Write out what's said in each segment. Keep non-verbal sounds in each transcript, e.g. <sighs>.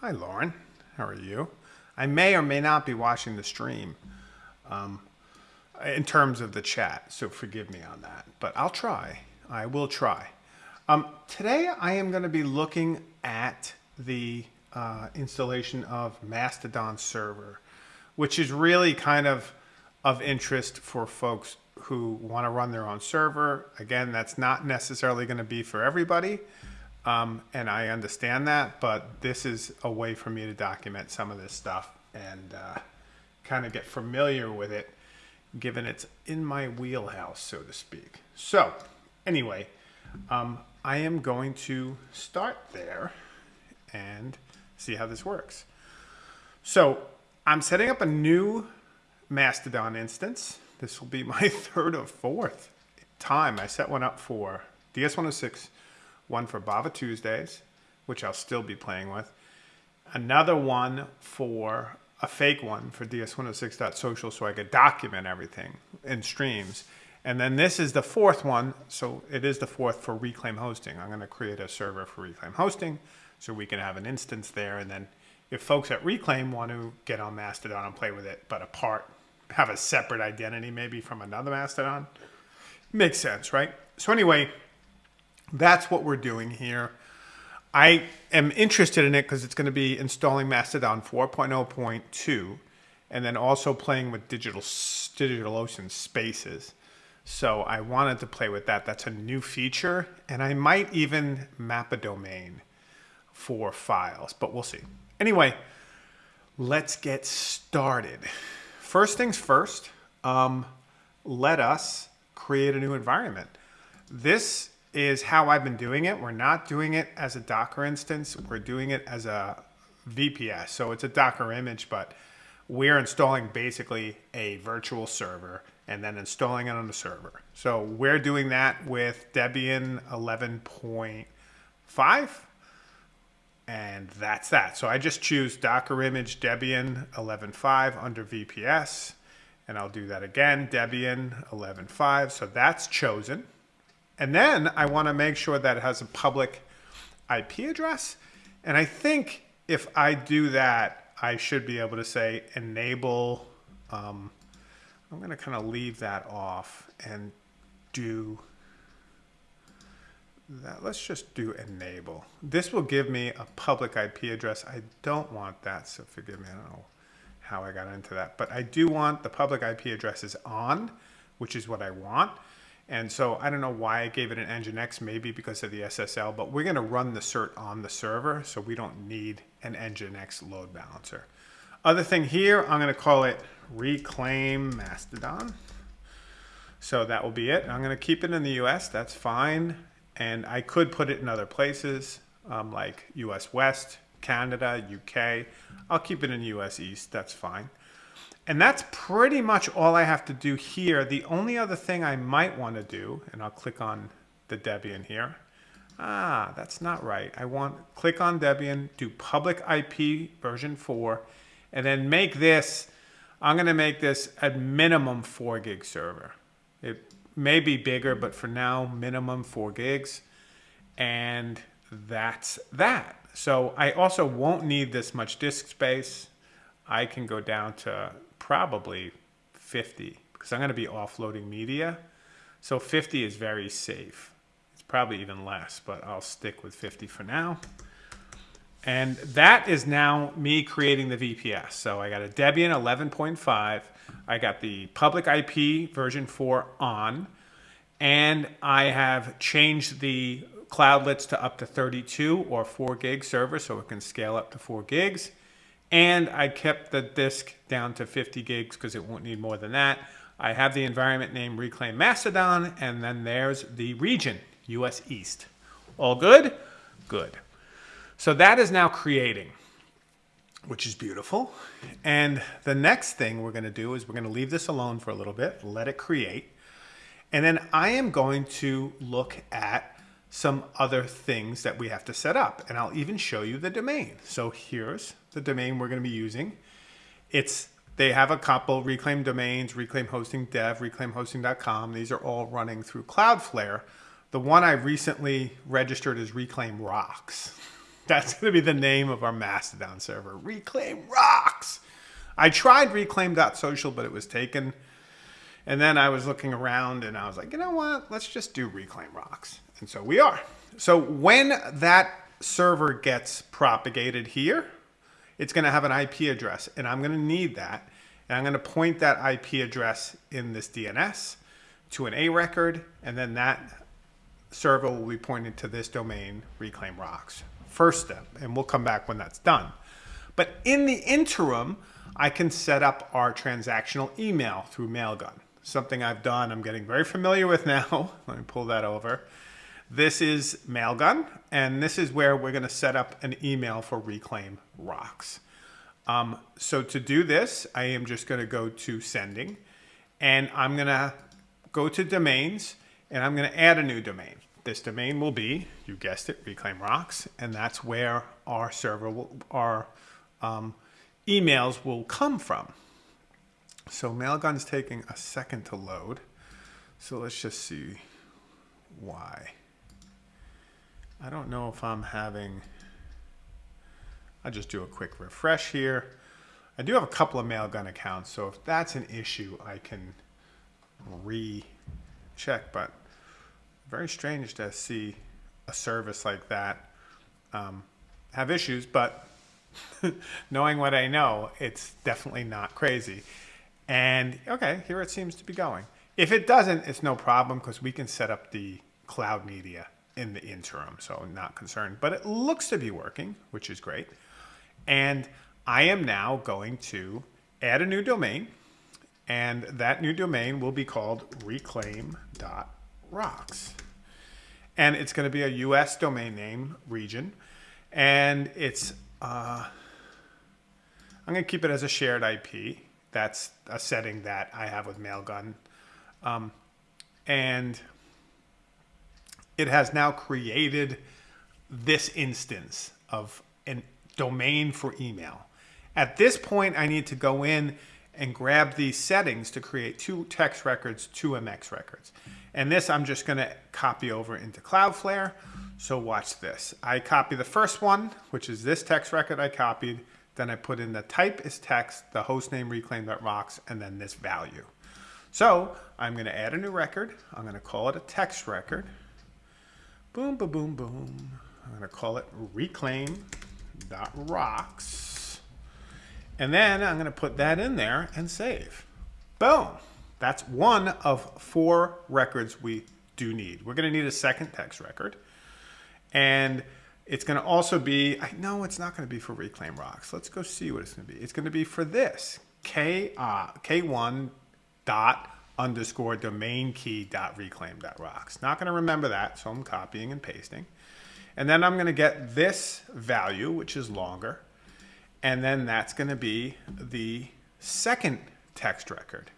Hi, Lauren. How are you? I may or may not be watching the stream um, in terms of the chat, so forgive me on that. But I'll try. I will try. Um, today, I am going to be looking at the uh, installation of Mastodon server, which is really kind of of interest for folks who want to run their own server. Again, that's not necessarily going to be for everybody. Um, and I understand that, but this is a way for me to document some of this stuff and uh, kind of get familiar with it, given it's in my wheelhouse, so to speak. So, anyway, um, I am going to start there and see how this works. So, I'm setting up a new Mastodon instance. This will be <laughs> my third or fourth time. I set one up for DS106 one for Bava Tuesdays, which I'll still be playing with, another one for a fake one for ds106.social so I could document everything in streams. And then this is the fourth one, so it is the fourth for Reclaim Hosting. I'm going to create a server for Reclaim Hosting so we can have an instance there. And then if folks at Reclaim want to get on Mastodon and play with it, but apart, have a separate identity maybe from another Mastodon, makes sense, right? So anyway, that's what we're doing here. I am interested in it because it's going to be installing Mastodon 4.0.2 and then also playing with digital DigitalOcean spaces. So I wanted to play with that. That's a new feature. And I might even map a domain for files, but we'll see. Anyway, let's get started. First things first, um, let us create a new environment. This is how I've been doing it. We're not doing it as a Docker instance. We're doing it as a VPS. So it's a Docker image, but we're installing basically a virtual server and then installing it on the server. So we're doing that with Debian 11.5 and that's that. So I just choose Docker image Debian 11.5 under VPS and I'll do that again, Debian 11.5. So that's chosen. And then I want to make sure that it has a public IP address. And I think if I do that, I should be able to say enable. Um, I'm going to kind of leave that off and do that. Let's just do enable. This will give me a public IP address. I don't want that, so forgive me. I don't know how I got into that. But I do want the public IP addresses on, which is what I want. And so I don't know why I gave it an Nginx, maybe because of the SSL, but we're going to run the cert on the server, so we don't need an Nginx load balancer. Other thing here, I'm going to call it Reclaim Mastodon. So that will be it. I'm going to keep it in the US, that's fine. And I could put it in other places um, like US West, Canada, UK. I'll keep it in US East, that's fine. And that's pretty much all I have to do here. The only other thing I might want to do, and I'll click on the Debian here. Ah, that's not right. I want click on Debian, do public IP version 4, and then make this, I'm going to make this a minimum 4 gig server. It may be bigger, but for now, minimum 4 gigs. And that's that. So I also won't need this much disk space. I can go down to probably 50 because I'm going to be offloading media. So 50 is very safe. It's probably even less, but I'll stick with 50 for now. And that is now me creating the VPS. So I got a Debian 11.5. I got the public IP version 4 on. And I have changed the cloudlets to up to 32 or 4 gig server so it can scale up to 4 gigs. And I kept the disk down to 50 gigs because it won't need more than that. I have the environment name Reclaim Mastodon, and then there's the region, US East. All good? Good. So that is now creating, which is beautiful. And the next thing we're going to do is we're going to leave this alone for a little bit, let it create. And then I am going to look at some other things that we have to set up. And I'll even show you the domain. So here's the domain we're going to be using. It's they have a couple reclaim domains, reclaim hosting dev, reclaimhosting.com. These are all running through Cloudflare. The one I recently registered is reclaim rocks <laughs> That's going to be the name of our Mastodon server. Reclaim rocks. I tried reclaim.social, but it was taken. And then I was looking around and I was like, you know what? Let's just do reclaim rocks. And so we are. So when that server gets propagated here, it's going to have an IP address and I'm going to need that. And I'm going to point that IP address in this DNS to an A record. And then that server will be pointed to this domain, reclaim rocks. First step, and we'll come back when that's done. But in the interim, I can set up our transactional email through Mailgun. Something I've done, I'm getting very familiar with now. <laughs> Let me pull that over. This is Mailgun, and this is where we're gonna set up an email for Reclaim Rocks. Um, so to do this, I am just gonna go to sending, and I'm gonna go to domains, and I'm gonna add a new domain. This domain will be, you guessed it, Reclaim Rocks, and that's where our server, will, our um, emails will come from. So Mailgun's taking a second to load. So let's just see why. I don't know if I'm having, I'll just do a quick refresh here. I do have a couple of Mailgun accounts, so if that's an issue, I can recheck, but very strange to see a service like that um, have issues, but <laughs> knowing what I know, it's definitely not crazy. And okay, here it seems to be going. If it doesn't, it's no problem because we can set up the cloud media in the interim, so not concerned. But it looks to be working, which is great. And I am now going to add a new domain, and that new domain will be called reclaim.rocks. And it's going to be a US domain name region, and it's, uh, I'm going to keep it as a shared IP. That's a setting that I have with Mailgun. Um, and it has now created this instance of a domain for email. At this point, I need to go in and grab these settings to create two text records, two MX records. And this I'm just gonna copy over into Cloudflare. So watch this. I copy the first one, which is this text record I copied. Then I put in the type is text, the hostname reclaim.rocks, and then this value. So I'm gonna add a new record. I'm gonna call it a text record. Boom, boom, boom, boom. I'm gonna call it reclaim.rocks. And then I'm gonna put that in there and save. Boom. That's one of four records we do need. We're gonna need a second text record. And it's gonna also be, I know it's not gonna be for Reclaim Rocks. Let's go see what it's gonna be. It's gonna be for this, K, uh, K1 dot underscore domain key dot reclaim dot rocks. Not going to remember that, so I'm copying and pasting. And then I'm going to get this value, which is longer. And then that's going to be the second text record.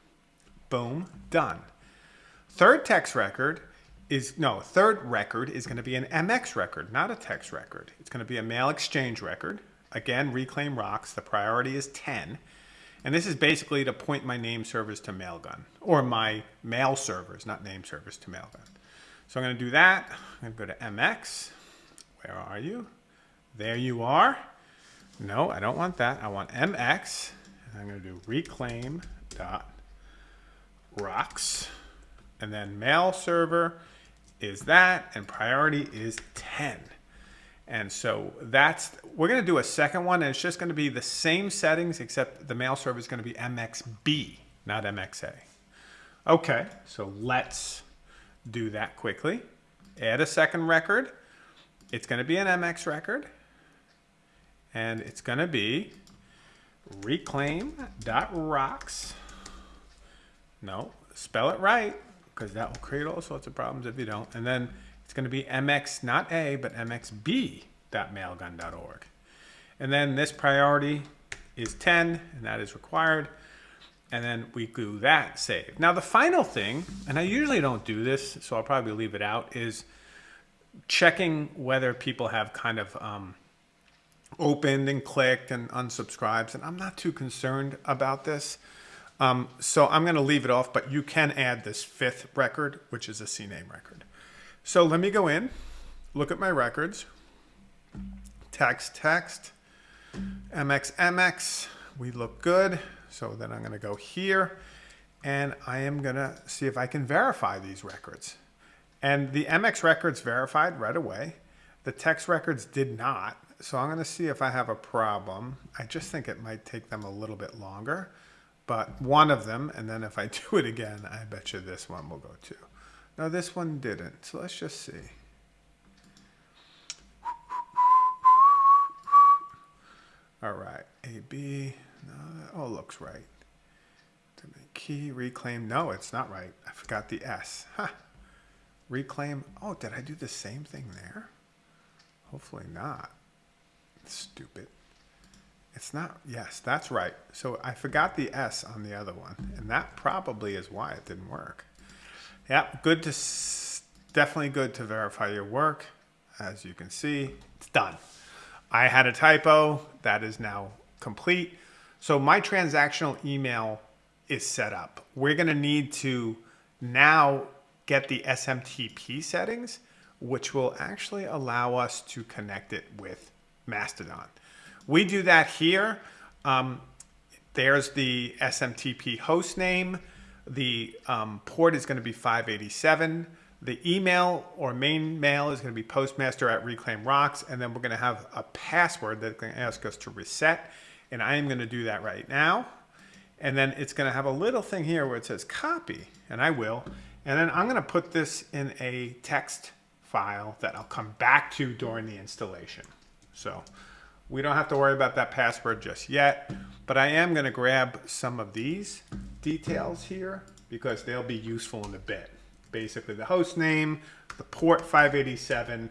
Boom, done. Third text record is, no, third record is going to be an MX record, not a text record. It's going to be a mail exchange record. Again, reclaim rocks. The priority is 10. And this is basically to point my name servers to Mailgun, or my mail servers, not name servers, to Mailgun. So I'm going to do that. I'm going to go to MX. Where are you? There you are. No, I don't want that. I want MX. And I'm going to do reclaim dot rocks. And then mail server is that, and priority is 10. And so that's, we're gonna do a second one and it's just gonna be the same settings except the mail server is gonna be MXB, not MXA. Okay, so let's do that quickly. Add a second record. It's gonna be an MX record and it's gonna be reclaim.rocks. No, spell it right because that will create all sorts of problems if you don't. And then it's going to be mx, not a, but mxb.mailgun.org. And then this priority is 10, and that is required. And then we do that save. Now the final thing, and I usually don't do this, so I'll probably leave it out, is checking whether people have kind of um, opened and clicked and unsubscribes. And I'm not too concerned about this. Um, so I'm going to leave it off, but you can add this fifth record, which is a CNAME record. So let me go in, look at my records, text, text, MX, MX. We look good. So then I'm going to go here and I am going to see if I can verify these records. And the MX records verified right away. The text records did not. So I'm going to see if I have a problem. I just think it might take them a little bit longer, but one of them, and then if I <laughs> do it again, I bet you this one will go too. No, this one didn't. So let's just see. All right, AB, no, that all looks right. Key, reclaim, no, it's not right. I forgot the S. Huh. Reclaim, oh, did I do the same thing there? Hopefully not. Stupid. It's not, yes, that's right. So I forgot the S on the other one, and that probably is why it didn't work. Yeah, good to, definitely good to verify your work. As you can see, it's done. I had a typo, that is now complete. So my transactional email is set up. We're gonna need to now get the SMTP settings, which will actually allow us to connect it with Mastodon. We do that here. Um, there's the SMTP host name. The um, port is going to be 587. The email or main mail is going to be postmaster at Reclaim Rocks. And then we're going to have a password that's going to ask us to reset. And I am going to do that right now. And then it's going to have a little thing here where it says copy. And I will. And then I'm going to put this in a text file that I'll come back to during the installation. So we don't have to worry about that password just yet, but I am going to grab some of these details here because they'll be useful in a bit. Basically the host name, the port 587,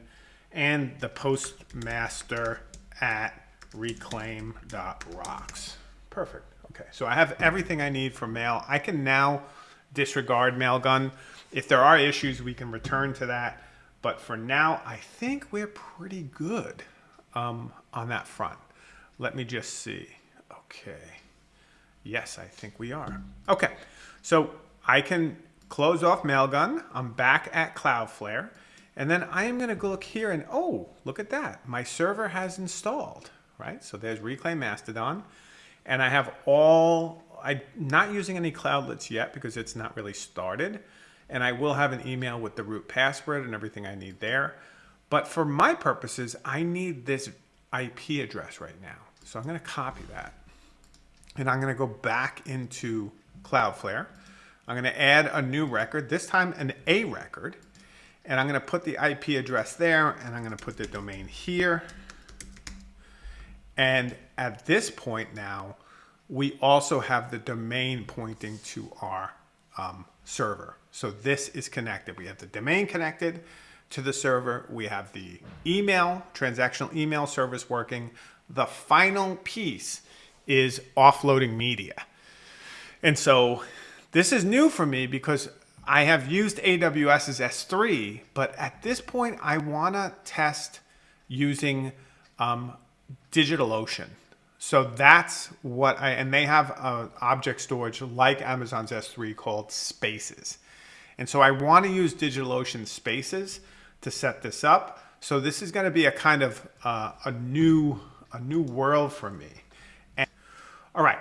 and the postmaster at reclaim.rocks. Perfect. Okay, so I have everything I need for mail. I can now disregard Mailgun. If there are issues, we can return to that. But for now, I think we're pretty good um, on that front. Let me just see. Okay. Yes, I think we are. Okay, so I can close off Mailgun. I'm back at Cloudflare. And then I am going to go look here and, oh, look at that. My server has installed, right? So there's Reclaim Mastodon. And I have all, I'm not using any cloudlets yet because it's not really started. And I will have an email with the root password and everything I need there. But for my purposes, I need this IP address right now. So I'm going to copy that. And I'm going to go back into Cloudflare. I'm going to add a new record, this time an A record. And I'm going to put the IP address there and I'm going to put the domain here. And at this point now, we also have the domain pointing to our um, server. So this is connected. We have the domain connected to the server. We have the email, transactional email service working. The final piece is offloading media. And so this is new for me because I have used AWS's S3, but at this point I want to test using um, DigitalOcean. So that's what I, and they have a object storage like Amazon's S3 called Spaces. And so I want to use DigitalOcean Spaces to set this up. So this is going to be a kind of uh, a new a new world for me. And, all right,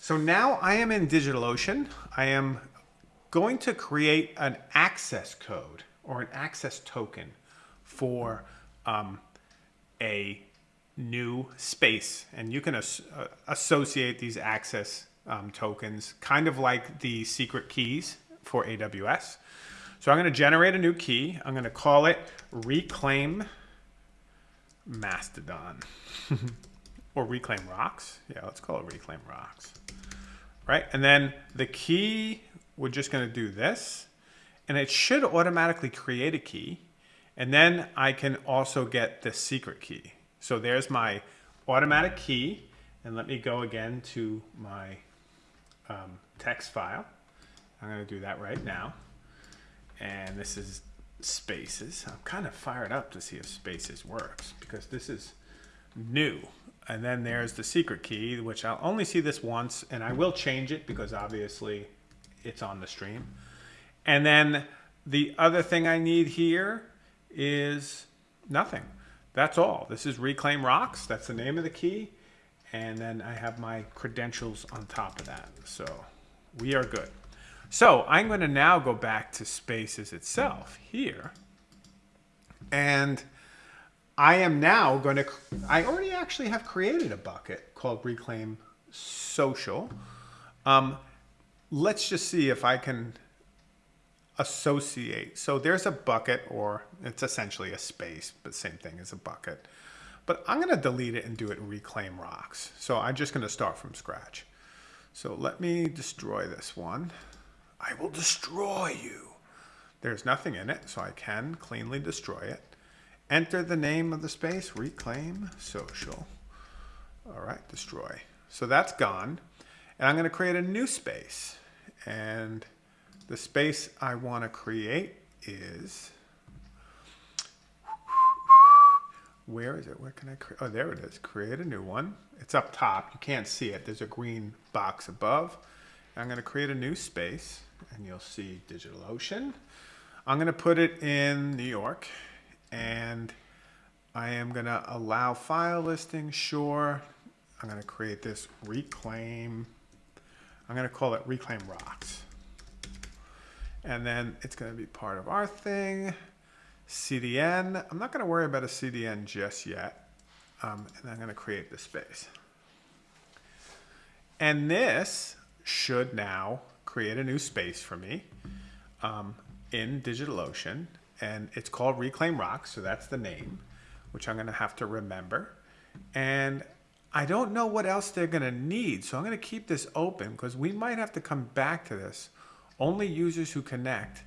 so now I am in DigitalOcean. I am going to create an access code or an access token for um, a new space. And you can as uh, associate these access um, tokens kind of like the secret keys for AWS. So I'm going to generate a new key. I'm going to call it reclaim mastodon <laughs> or reclaim rocks. Yeah, let's call it reclaim rocks. Right. And then the key, we're just going to do this and it should automatically create a key. And then I can also get the secret key. So there's my automatic key. And let me go again to my um, text file. I'm going to do that right now and this is spaces. I'm kind of fired up to see if spaces works because this is new. And then there's the secret key, which I'll only see this once and I will change it because obviously it's on the stream. And then the other thing I need here is nothing. that's all. This is Reclaim Rocks. That's the name of the key. And then I have my credentials on top of that. So we are good. So I'm going to now go back to Spaces itself here. And I am now going to, I already actually have created a bucket called Reclaim Social. Um, let's just see if I can associate. So there's a bucket, or it's essentially a space, but same thing as a bucket. But I'm going to delete it and do it reclaim rocks. So I'm just going to start from scratch. So let me destroy this one. I will destroy you. There's nothing in it, so I can cleanly destroy it. Enter the name of the space, reclaim social. All right, destroy. So that's gone. And I'm going to create a new space. And the space I want to create is, where is it? Where can I create? Oh, there it is. Create a new one. It's up top. You can't see it. There's a green box above. I'm going to create a new space and you'll see DigitalOcean. I'm going to put it in New York and I am going to allow file listing. Sure. I'm going to create this reclaim. I'm going to call it reclaim rocks. And then it's going to be part of our thing. CDN. I'm not going to worry about a CDN just yet. Um, and I'm going to create the space. And this should now create a new space for me um, in DigitalOcean. And it's called Reclaim Rocks. So that's the name, which I'm going to have to remember. And I don't know what else they're going to need. So I'm going to keep this open because we might have to come back to this only users who connect.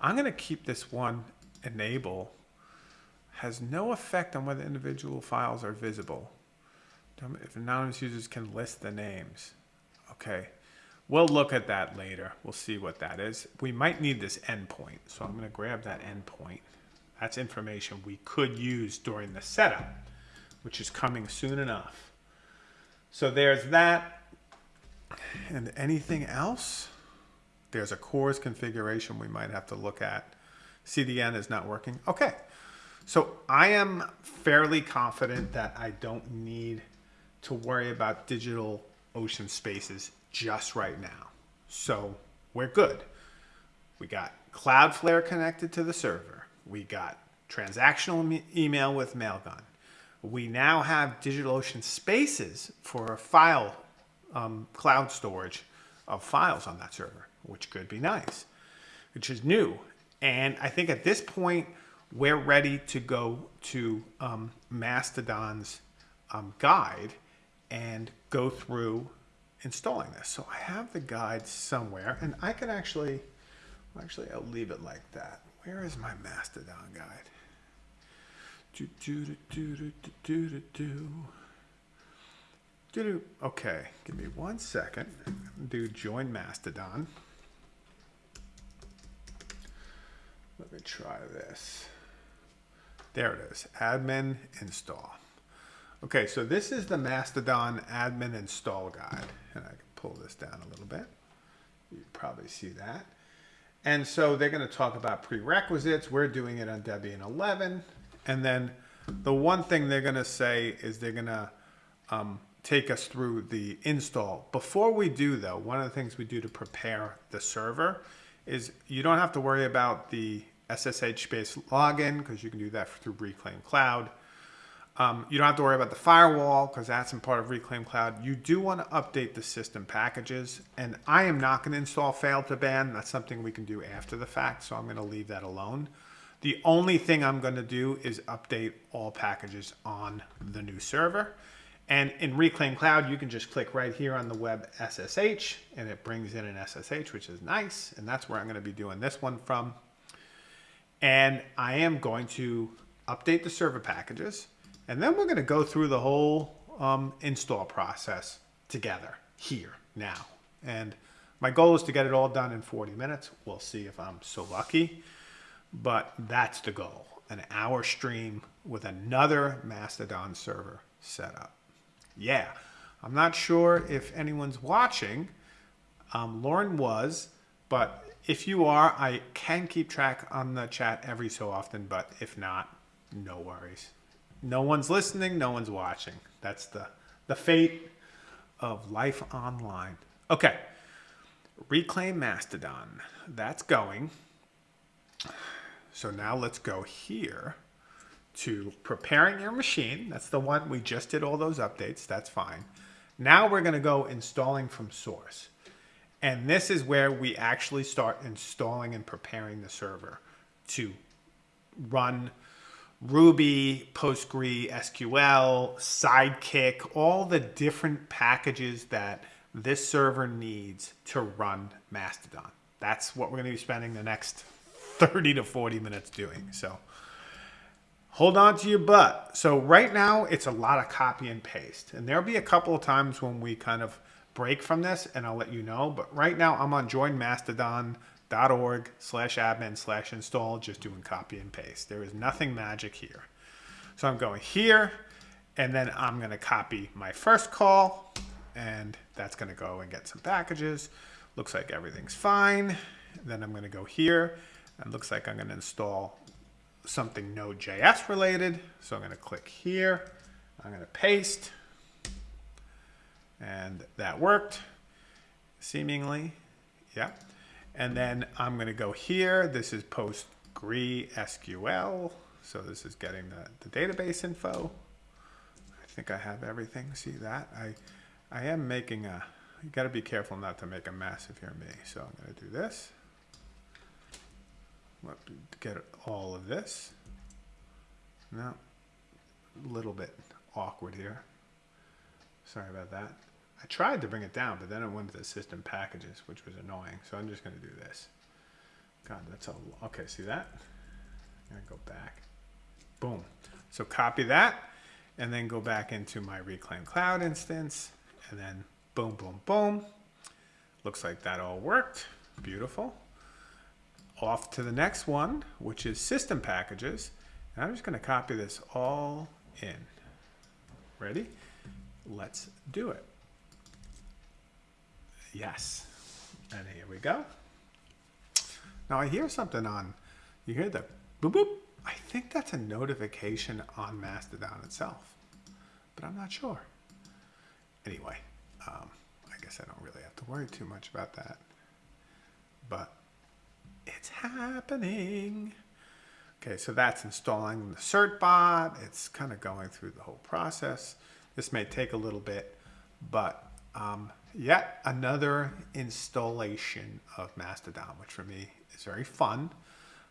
I'm going to keep this one enable. Has no effect on whether individual files are visible. If anonymous users can list the names. Okay. We'll look at that later. We'll see what that is. We might need this endpoint. So I'm going to grab that endpoint. That's information we could use during the setup, which is coming soon enough. So there's that. And anything else? There's a CORS configuration we might have to look at. CDN is not working. Okay. So I am fairly confident that I don't need to worry about digital ocean spaces just right now. So we're good. We got Cloudflare connected to the server. We got transactional email with Mailgun. We now have DigitalOcean spaces for a file um, cloud storage of files on that server which could be nice, which is new. And I think at this point, we're ready to go to um, Mastodon's um, guide and go through installing this. So I have the guide somewhere and I can actually, actually I'll leave it like that. Where is my Mastodon guide? Do, do, do, do, do, do, do, do. Do, do. Okay, give me one second. Do join Mastodon. Let me try this. There it is, admin install. Okay, so this is the Mastodon admin install guide. And I can pull this down a little bit. You probably see that. And so they're going to talk about prerequisites. We're doing it on Debian 11. And then the one thing they're going to say is they're going to um, take us through the install. Before we do, though, one of the things we do to prepare the server is you don't have to worry about the SSH-based login because you can do that through Reclaim Cloud. Um, you don't have to worry about the firewall because that's in part of Reclaim Cloud. You do want to update the system packages, and I am not going to install fail2ban. That's something we can do after the fact, so I'm going to leave that alone. The only thing I'm going to do is update all packages on the new server. And in Reclaim Cloud, you can just click right here on the web SSH and it brings in an SSH, which is nice. And that's where I'm going to be doing this one from. And I am going to update the server packages. And then we're going to go through the whole um, install process together here now. And my goal is to get it all done in 40 minutes. We'll see if I'm so lucky. But that's the goal. An hour stream with another Mastodon server set up yeah, I'm not sure if anyone's watching. Um, Lauren was, but if you are, I can keep track on the chat every so often, but if not, no worries. No one's listening, no one's watching. That's the the fate of life online. Okay. Reclaim Mastodon. That's going. So now let's go here to preparing your machine. That's the one we just did all those updates. That's fine. Now we're going to go installing from source. And this is where we actually start installing and preparing the server to run Ruby, Postgre, SQL, Sidekiq, all the different packages that this server needs to run Mastodon. That's what we're going to be spending the next 30 to 40 minutes doing. So hold on to your butt. So right now it's a lot of copy and paste. And there'll be a couple of times when we kind of break from this and I'll let you know. But right now I'm on joinmastodon.org slash admin slash install, just doing copy and paste. There is nothing magic here. So I'm going here and then I'm going to copy my first call and that's going to go and get some packages. Looks like everything's fine. Then I'm going to go here and looks like I'm going to install something Node.js related. So I'm going to click here. I'm going to paste. And that worked, seemingly. Yeah. And then I'm going to go here. This is PostgreSQL. So this is getting the, the database info. I think I have everything. See that? I, I am making a, you got to be careful not to make a mess if you're me. So I'm going to do this Let me get all of this. No, a little bit awkward here. Sorry about that. I tried to bring it down, but then it went to the system packages, which was annoying. So I'm just going to do this. God, that's a, okay, see that? I'm going to go back. Boom. So copy that and then go back into my Reclaim Cloud instance and then boom, boom, boom. Looks like that all worked. Beautiful off to the next one, which is system packages. And I'm just going to copy this all in. Ready? Let's do it. Yes. And here we go. Now I hear something on, you hear the boop boop? I think that's a notification on Mastodon itself, but I'm not sure. Anyway, um, I guess I don't really have to worry too much about that. But it's happening. Okay, so that's installing the certbot. It's kind of going through the whole process. This may take a little bit, but um, yet another installation of Mastodon, which for me is very fun.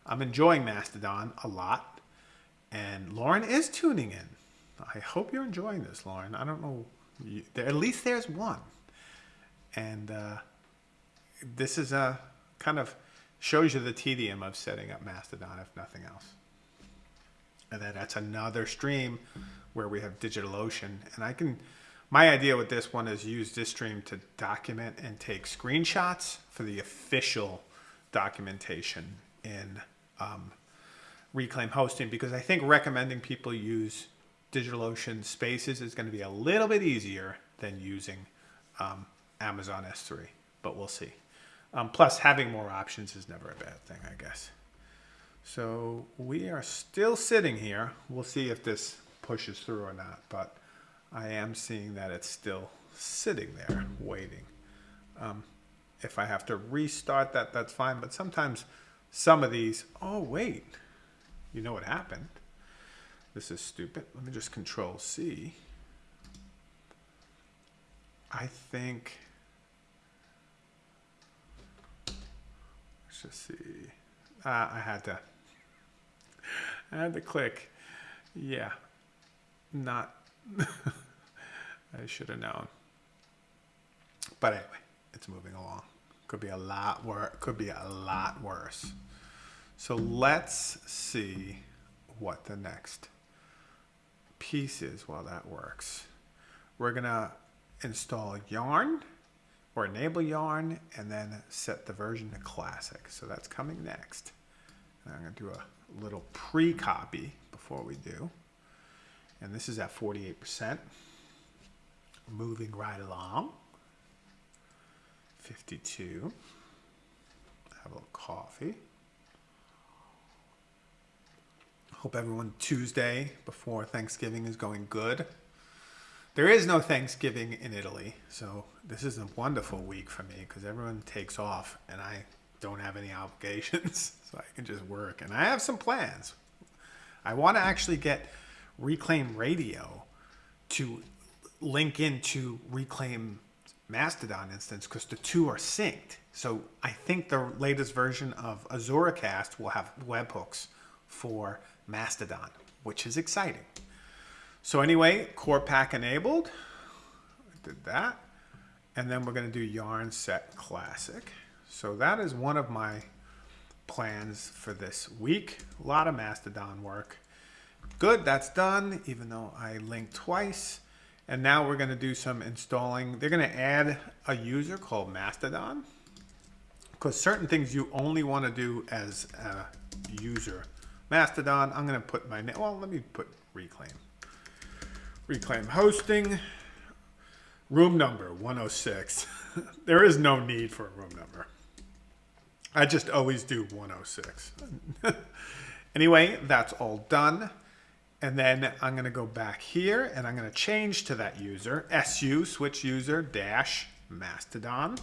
I'm enjoying Mastodon a lot, and Lauren is tuning in. I hope you're enjoying this, Lauren. I don't know, you, there, at least there's one. And uh, this is a kind of shows you the tedium of setting up Mastodon, if nothing else. And then that's another stream where we have DigitalOcean. And I can, my idea with this one is use this stream to document and take screenshots for the official documentation in um, Reclaim Hosting because I think recommending people use DigitalOcean Spaces is going to be a little bit easier than using um, Amazon S3, but we'll see. Um, plus, having more options is never a bad thing, I guess. So we are still sitting here. We'll see if this pushes through or not, but I am seeing that it's still sitting there waiting. Um, if I have to restart that, that's fine. But sometimes some of these, oh, wait, you know what happened? This is stupid. Let me just control C. I think Let's just see. Uh, I had to. <laughs> I had to click. Yeah. Not. <laughs> I should have known. But anyway, it's moving along. Could be a lot worse. Could be a lot worse. So let's see what the next piece is while that works. We're gonna install yarn or enable yarn and then set the version to classic. So that's coming next. And I'm to do a little pre-copy before we do. And this is at 48%. Moving right along. 52. Have a little coffee. Hope everyone Tuesday before Thanksgiving is going good. There is no Thanksgiving in Italy, so this is a wonderful week for me because everyone takes off and I don't have any <laughs> obligations, so I can just work. And I have some plans. I want to actually get Reclaim Radio to link into Reclaim Mastodon instance because the two are synced. So I think the latest version of AzuraCast will have webhooks for Mastodon, which is exciting. So anyway, corepack enabled. I did that. And then we're going to do yarn set classic. So that is one of my plans for this week. A lot of Mastodon work. Good, that's done, even though I linked twice. And now we're going to do some installing. They're going to add a user called Mastodon because certain things you only want to do as a user. Mastodon, I'm going to put my name. Well, let me put Reclaim. Reclaim hosting. Room number 106. <laughs> there is no need for a room number. I just always do 106. <laughs> anyway, that's all done. And then I'm going to go back here and I'm going to change to that user, SU, switch user, dash, Mastodon.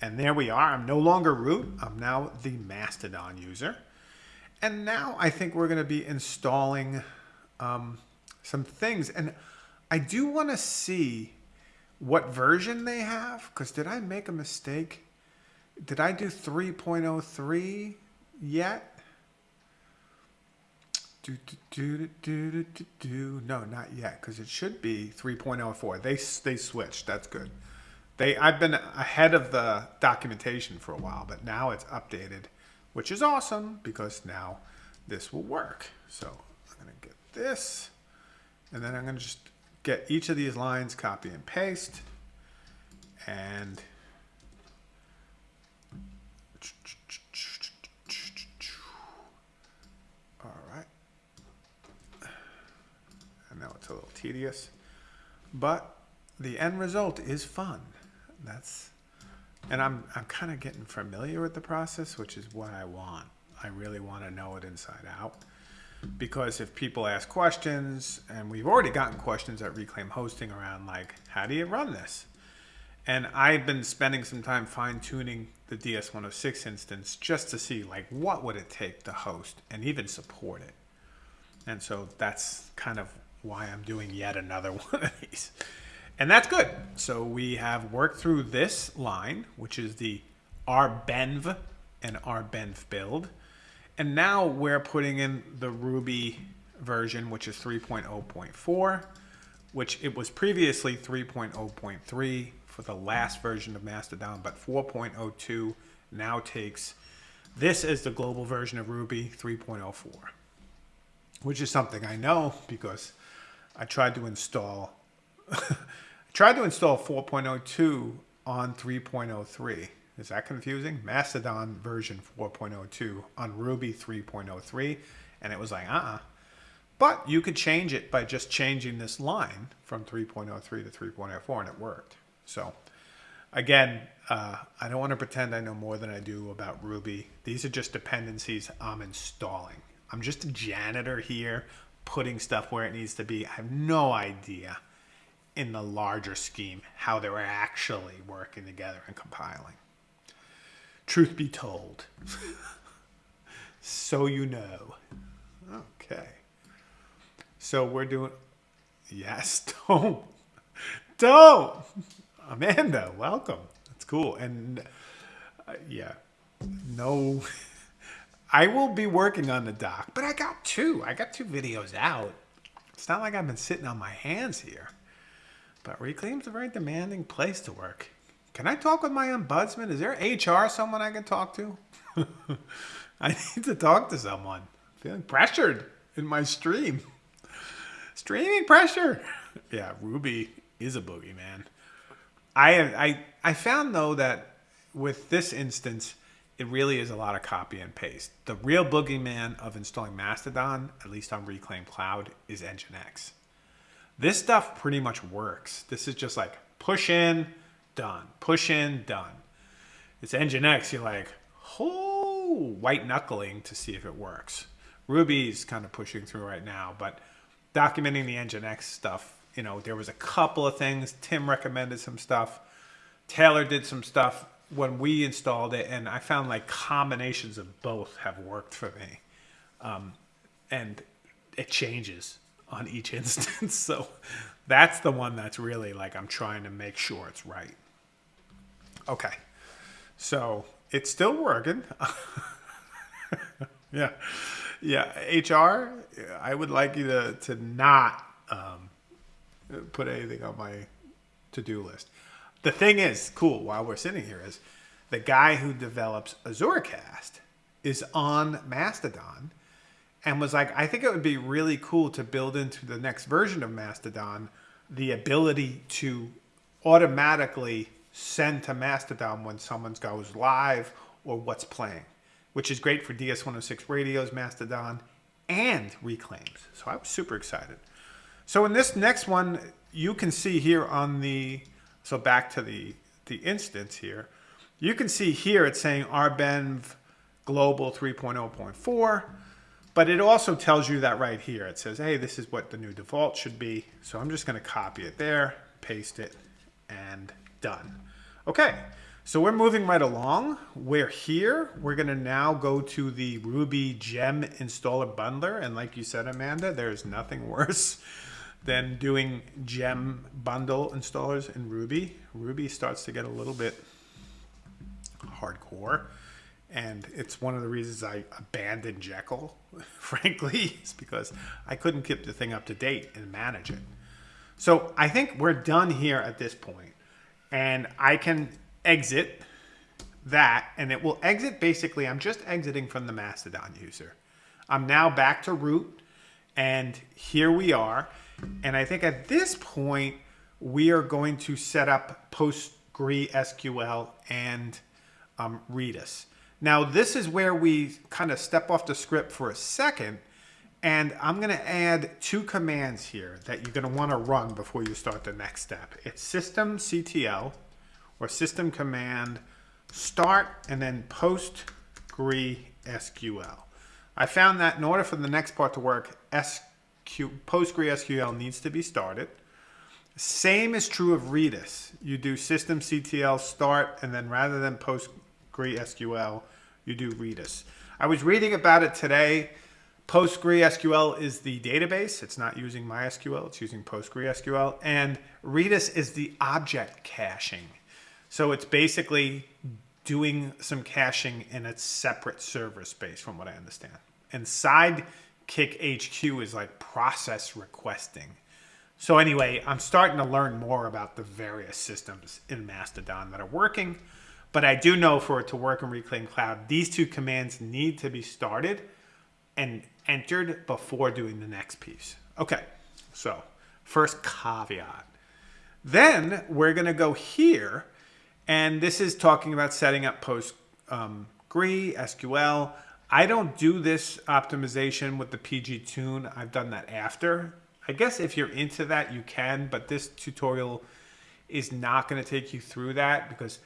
And there we are. I'm no longer root. I'm now the Mastodon user. And now I think we're going to be installing um, some things. And I do want to see what version they have. Because did I make a mistake? Did I do 3.03 yet? Do, do, do, do. No, not yet, because it should be 3.04. They they switched. That's good. They I've been ahead of the documentation for a while, but now it's updated, which is awesome because now this will work. So I'm gonna get this, and then I'm gonna just get each of these lines, copy and paste, and all right. I know it's a little tedious, but the end result is fun. That's, and I'm, I'm kind of getting familiar with the process, which is what I want. I really want to know it inside out because if people ask questions, and we've already gotten questions at Reclaim Hosting around like, how do you run this? And I've been spending some time fine tuning the DS106 instance just to see like what would it take to host and even support it. And so that's kind of why I'm doing yet another <laughs> one of these. And that's good. So we have worked through this line, which is the rbenv and rbenv build. And now we're putting in the Ruby version, which is 3.0.4, which it was previously 3.0.3 for the last version of Mastodon, but 4.02 now takes this as the global version of Ruby 3.04, which is something I know because I tried to install <laughs> tried to install 4.02 on 3.03 is that confusing? Mastodon version 4.02 on Ruby 3.03. And it was like, uh-uh. But you could change it by just changing this line from 3.03 to 3.04 and it worked. So again, uh, I don't want to pretend I know more than I do about Ruby. These are just dependencies I'm installing. I'm just a janitor here, putting stuff where it needs to be. I have no idea in the larger scheme how they're actually working together and compiling. Truth be told. <laughs> so you know. Okay. So we're doing. Yes, <laughs> don't. Don't. Amanda, welcome. That's cool. And uh, yeah, no. I will be working on the doc, but I got two. I got two videos out. It's not like I've been sitting on my hands here. But Reclaim's a very demanding place to work. Can I talk with my ombudsman? Is there HR someone I can talk to? <laughs> I need to talk to someone. I'm feeling pressured in my stream. Streaming pressure. <laughs> Yeah, Ruby is a boogeyman. I I I found though that with this instance, it really is a lot of copy and paste. The real boogeyman of installing Mastodon, at least on Reclaim Cloud, is Nginx. This stuff pretty much works. This is just like push in, done. Push in, done. It's Nginx, you're like, oh, white knuckling to see if it works. Ruby's kind of pushing through right now, but documenting the Nginx stuff, you know, there was a couple of things. Tim recommended some stuff. Taylor did some stuff when we installed it, and I found like combinations of both have worked for me. Um, and it changes on each <laughs> instance. so that's the one that's really like I'm trying to make sure it's right. Okay. So it's still working. <laughs> yeah. Yeah. HR, I would like you to, to not um, put anything on my to do list. The thing is, cool, while we're sitting here, is the guy who develops Azuracast is on Mastodon and was like, I think it would be really cool to build into the next version of Mastodon the ability to automatically send to Mastodon when someone goes live or what's playing, which is great for DS106 radios, Mastodon, and reclaims. So I was super excited. So in this next one, you can see here on the, so back to the, the instance here, you can see here it's saying rbenv global 3.0.4. But it also tells you that right here. It says, hey, this is what the new default should be. So I'm just going to copy it there, paste it, and done. Okay, so we're moving right along. We're here. We're going to now go to the Ruby gem installer bundler. And like you said, Amanda, there's nothing <laughs> worse than doing gem bundle installers in Ruby. Ruby starts to get a little bit hardcore. And it's one of the reasons I abandoned Jekyll, <laughs> frankly, is because I couldn't keep the thing up to date and manage it. So I think we're done here at this point, and I can exit that, and it will exit basically, I'm just exiting from the Mastodon user. I'm now back to root, and here we are. And I think at this point, we are going to set up PostgreSQL and um, Redis. Now, this is where we kind of step off the script for a second, and I'm going to add two commands here that you're going to want to run before you start the next step. It's systemctl or system command start and then PostgreSQL. I found that in order for the next part to work, SQ, PostgreSQL needs to be started. Same is true of Redis. You do systemctl start and then rather than PostgreSQL, you do Redis. I was reading about it today. PostgreSQL is the database. It's not using MySQL. It's using PostgreSQL. And Redis is the object caching. So it's basically doing some caching in a separate server space from what I understand. And Sidekiq HQ is like process requesting. So anyway, I'm starting to learn more about the various systems in Mastodon that are working. But I do know for it to work in Reclaim Cloud, these two commands need to be started and entered before doing the next piece. Okay, so first caveat. Then we're going to go here, and this is talking about setting up Postgre, um, SQL. I don't do this optimization with the PG Tune. I've done that after. I guess if you're into that, you can, but this tutorial is not going to take you through that because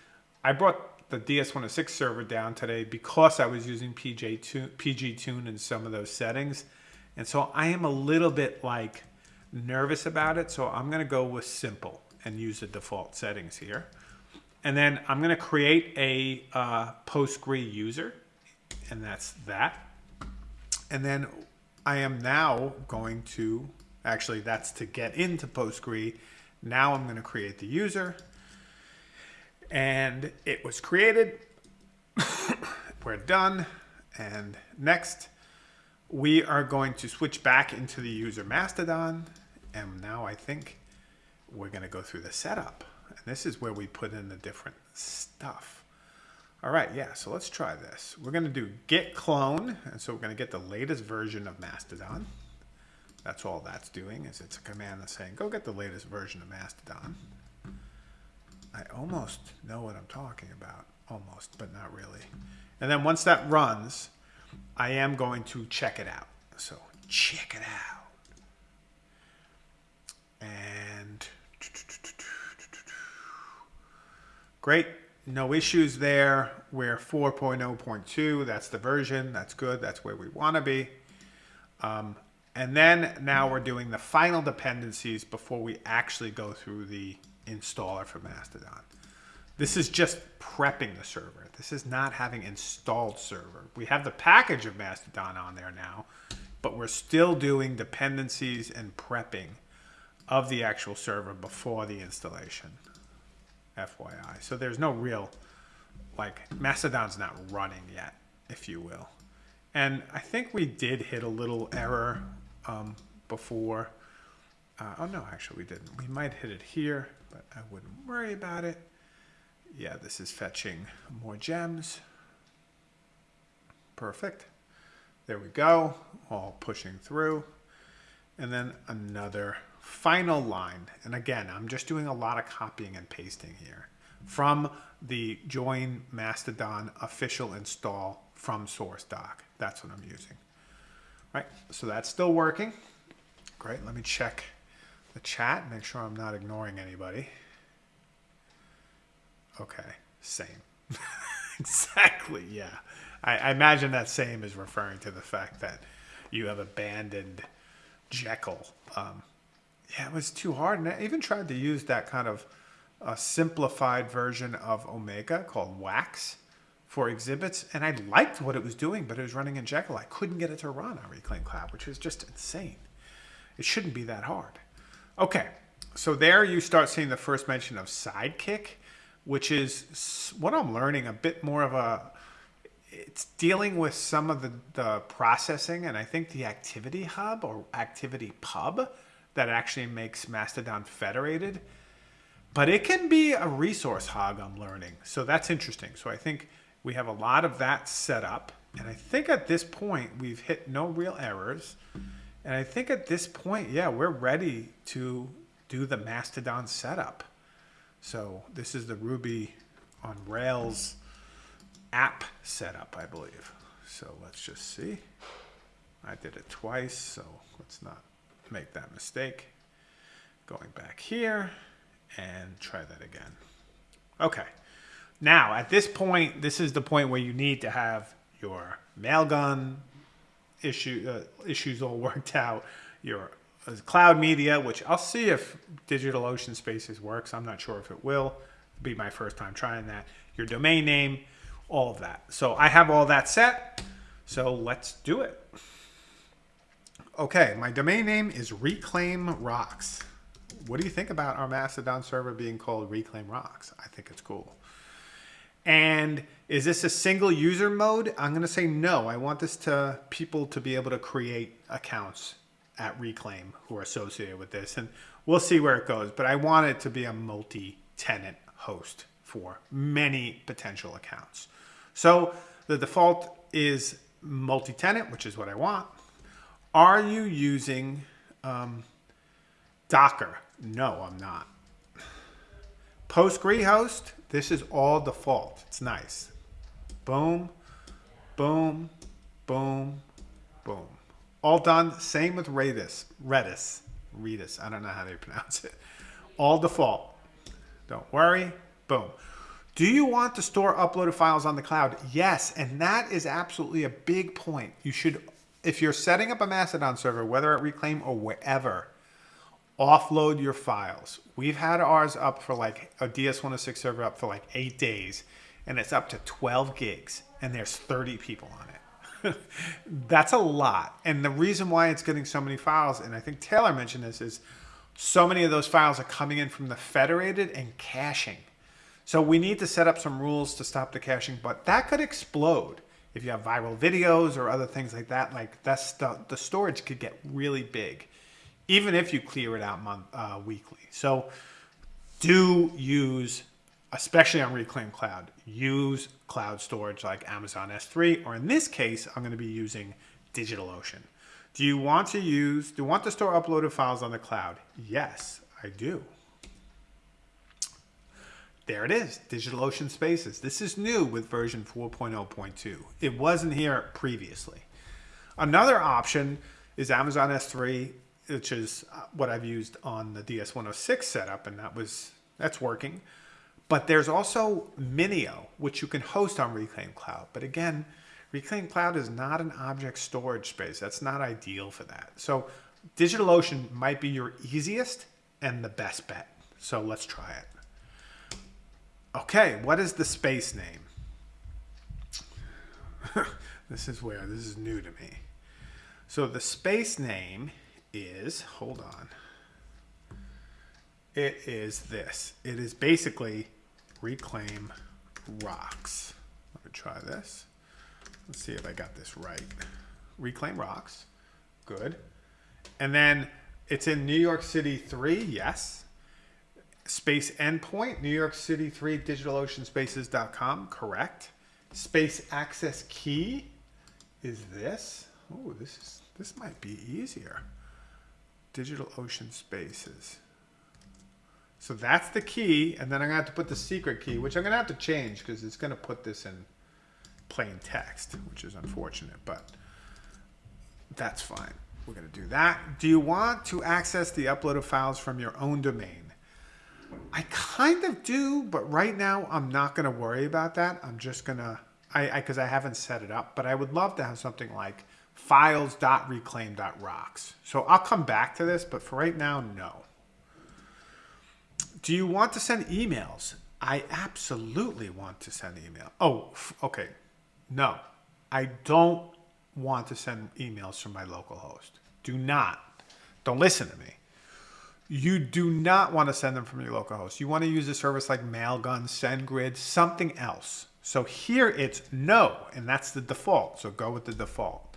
I brought the DS106 server down today because I was using PG Tune in some of those settings. And so I am a little bit like nervous about it. So I'm going to go with simple and use the default settings here. And then I'm going to create a uh, Postgre user. And that's that. And then I am now going to, actually that's to get into Postgre. Now I'm going to create the user and it was created. <coughs> We're done. And next, we are going to switch back into the user Mastodon. And now I think we're going to go through the setup. And this is where we put in the different stuff. All right, yeah, so let's try this. We're going to do git clone. And so we're going to get the latest version of Mastodon. That's all that's doing is it's a command that's saying, go get the latest version of Mastodon. I almost know what I'm talking about. Almost, but not really. And then once that runs, I am going to check it out. So check it out. And <tsk> great. No issues there. We're 4.0.2. That's the version. That's good. That's where we want to be. Um, and then now we're doing the final dependencies before we actually go through the installer for Mastodon. This is just prepping the server. This is not having installed server. We have the package of Mastodon on there now, but we're still doing dependencies and prepping of the actual server before the installation. FYI. So there's no real, like, Mastodon's not running yet, if you will. And I think we did hit a little error um, before. Uh, oh, no, actually we didn't. We might hit it here, but I wouldn't worry about it. Yeah, this is fetching more gems. Perfect. There we go, all pushing through. And then another final line. And again, I'm just doing a lot of copying and pasting here from the join Mastodon official install from source doc. That's what I'm using. All right, so that's still working. Great, let me check the chat, make sure I'm not ignoring anybody. Okay, same. <laughs> exactly, yeah. I, I, imagine that same is referring to the fact that you have abandoned Jekyll. Um, yeah, it was too hard. And I even tried to use that kind of a simplified version of Omeka called Wax for exhibits. And I liked what it was doing, but it was running in Jekyll. I couldn't get it to run on Reclaim Cloud, which was just insane. It shouldn't be that hard. Okay, so there you start seeing the first mention of Sidekiq which is what I'm learning a bit more of a it's dealing with some of the, the processing and I think the activity hub or activity pub that actually makes Mastodon federated. But it can be a resource hog I'm learning. So that's interesting. So I think we have a lot of that set up. And I think at this point we've hit no real errors. And I think at this point, yeah, we're ready to do the Mastodon setup. So this is the Ruby on Rails app setup, I believe. So let's just see. I did it twice, so let's not make that mistake. Going back here and try that again. Okay. Now, at this point, this is the point where you need to have your Mailgun issue, uh, issues all <laughs> worked out, your cloud media, which I'll see if DigitalOcean Spaces works. I'm not sure if it will. It'll be my first time trying that. Your domain name, all of that. So I have all that set. So let's do it. Okay, my domain name is Reclaim Rocks. What do you think about our Mastodon server being called Reclaim Rocks? I think it's cool. And is this a single user mode? I'm going to say no. I want this to people to be able to create accounts at Reclaim who are associated with this. And we'll see where it goes. But I want it to be a multi-tenant host for many potential accounts. So the default is multi-tenant, which is what I want. Are you using um, Docker? No, I'm not. PostgreHost, this is all default. It's nice. Boom, boom, boom, boom. All done. Same with Redis. Redis. Redis. I don't know how they pronounce it. All default. Don't worry. Boom. Do you want to store uploaded files on the cloud? Yes, and that is absolutely a big point. You should, if you're setting up a Mastodon server, whether at Reclaim or wherever, offload your files. We've had ours up for like a DS106 server up for like eight days, and it's up to 12 gigs, and there's 30 people on it. <laughs> that's a lot. And the reason why it's getting so many files, and I think Taylor mentioned this, is so many of those files are coming in from the federated and caching. So we need to set up some rules to stop the caching, but that could explode if you have viral videos or other things like that. Like that's the, the storage could get really big, even if you clear it out month uh, weekly. So do use especially on Reclaim Cloud, use cloud storage like Amazon S3, or in this case, I'm going to be using DigitalOcean. Do you want to use, do you want to store uploaded files on the cloud? Yes, I do. There it is, DigitalOcean Spaces. This is new with version 4.0.2. It wasn't here previously. Another option is Amazon S3, which is uh, what I've used on the DS106 setup, and that was that's working. But there's also Minio, which you can host on Reclaim Cloud. But again, Reclaim Cloud is not an object storage space. That's not ideal for that. So DigitalOcean might be your easiest and the best bet. So let's try it. Okay, what is the space name? <laughs> this is where this is new to me. So the space name is, hold on. It is this. It is basically reclaim rocks. Let me try this. Let's see if I got this right. Reclaim rocks. Good. And then it's in New York City 3, yes. Space endpoint, New York City 3, digitaloceanspaces.com, correct. Space access key is this. Oh, this is this might be easier. DigitalOcean Spaces. So that's the key, and then I'm gonna have to put the secret key, which I'm gonna have to change because it's gonna put this in plain text, which is unfortunate, but that's fine. We're gonna do that. Do you want to access the uploaded files from your own domain? I kind of do, but right now I'm not gonna worry about that. I'm just gonna, I, because I, I haven't set it up, but I would love to have something like files.reclaim.rocks. So I'll come back to this, but for right now, no. Do you want to send emails? I absolutely want to send email. Oh, okay. No, I don't want to send emails from my local host. Do not. Don't listen to me. You do not want to send them from your local host. You want to use a service like Mailgun, SendGrid, something else. So here it's no, and that's the default. So go with the default.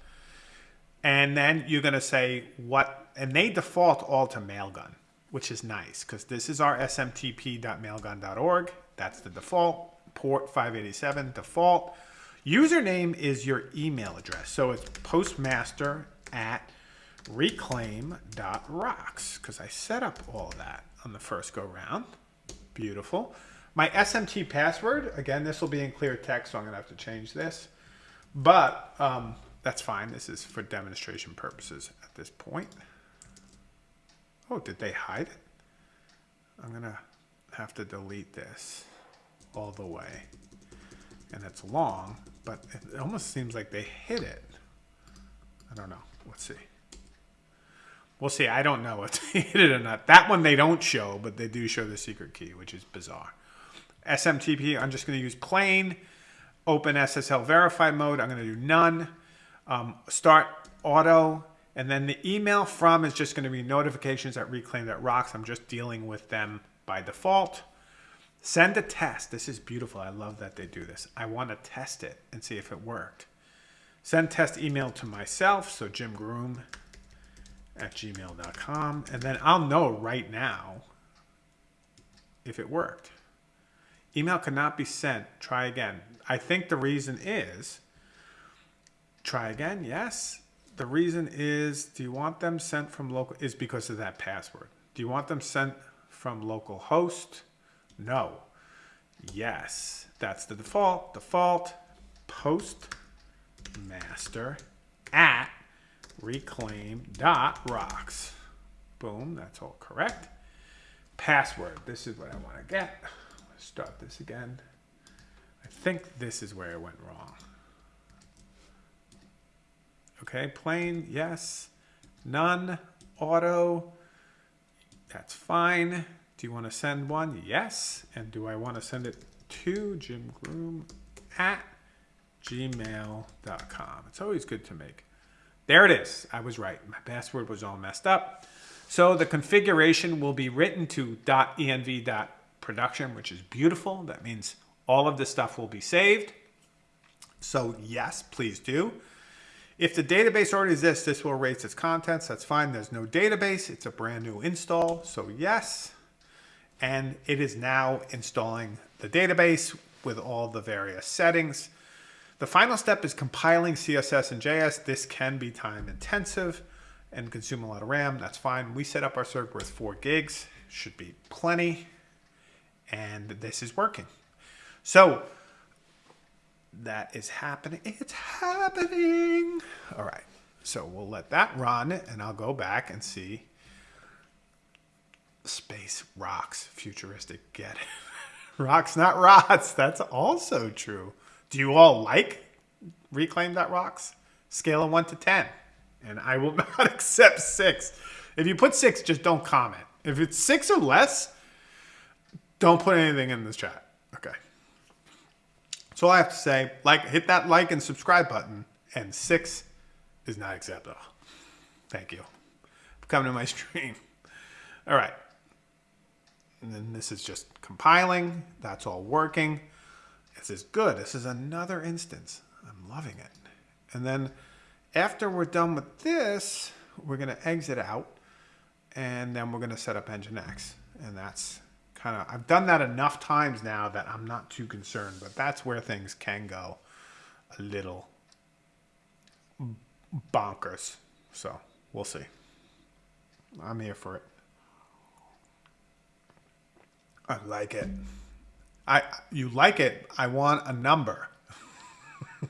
And then you're going to say what, and they default all to Mailgun, which is nice because this is our smtp.mailgun.org. That's the default, port 587 default. Username is your email address. So it's postmaster at reclaim.rocks because I set up all that on the first go round. Beautiful. My SMT password, again, this will be in clear text, so I'm going to have to change this. But um, that's fine. This is for demonstration purposes at this point. Oh, did they hide it? I'm going to have to delete this all the way. And it's long, but it almost seems like they hid it. I don't know. Let's see. We'll see. I don't know if they <laughs> hit it or not. That one they don't show, but they do show the secret key, which is bizarre. SMTP, I'm just going to use plain. Open SSL verify mode, I'm going to do none. Um, start auto. And then the email from is just going to be notifications at reclaim.rocks. I'm just dealing with them by default. Send a test. This is beautiful. I love that they do this. I want to test it and see if it worked. Send test email to myself. So Jim Groom at gmail.com. And then I'll know right now if it worked. Email cannot be sent. Try again. I think the reason is try again. Yes. The reason is do you want them sent from local is because of that password. Do you want them sent from local host? No. Yes. That's the default. Default postmaster at reclaim.rocks. Boom. That's all correct. Password. This is what I want to get. Let's start this again. I think this is where it went wrong. Okay, plain, yes. None, auto, that's fine. Do you want to send one? Yes. And do I want to send it to Jim Groom at gmail.com? It's always good to make. There it is. I was right. My password was all messed up. So the configuration will be written to .env.production, which is beautiful. That means all of this stuff will be saved. So yes, please do. If the database already exists, this will erase its contents. That's fine. There's no database. It's a brand new install. So yes. And it is now installing the database with all the various settings. The final step is compiling CSS and JS. This can be time intensive and consume a lot of RAM. That's fine. We set up our server with four gigs. Should be plenty. And this is working. So that is happening. It's happening. All right. So we'll let that run and I'll go back and see space rocks, futuristic. Get it. <laughs> rocks, not rots. That's also true. Do you all like reclaim.rocks, scale of 1 to 10. And I will <laughs> not accept 6. If you put 6, just don't comment. If it's 6 or less, don't put anything in this chat. Okay. So I have to say, like, hit that like and subscribe button, and 6 is not acceptable. Thank you for coming to my <laughs> stream. All right. And then this is just compiling. That's all working. This is good. This is another instance. I'm loving it. And then after we're done with this, we're going to exit out and then we're going to set up Nginx. And that's kind of, I've done that enough times now that I'm not too concerned, but that's where things can go a little bonkers. So we'll see. I'm here for it. I like it. I you like it. I want a number. <laughs>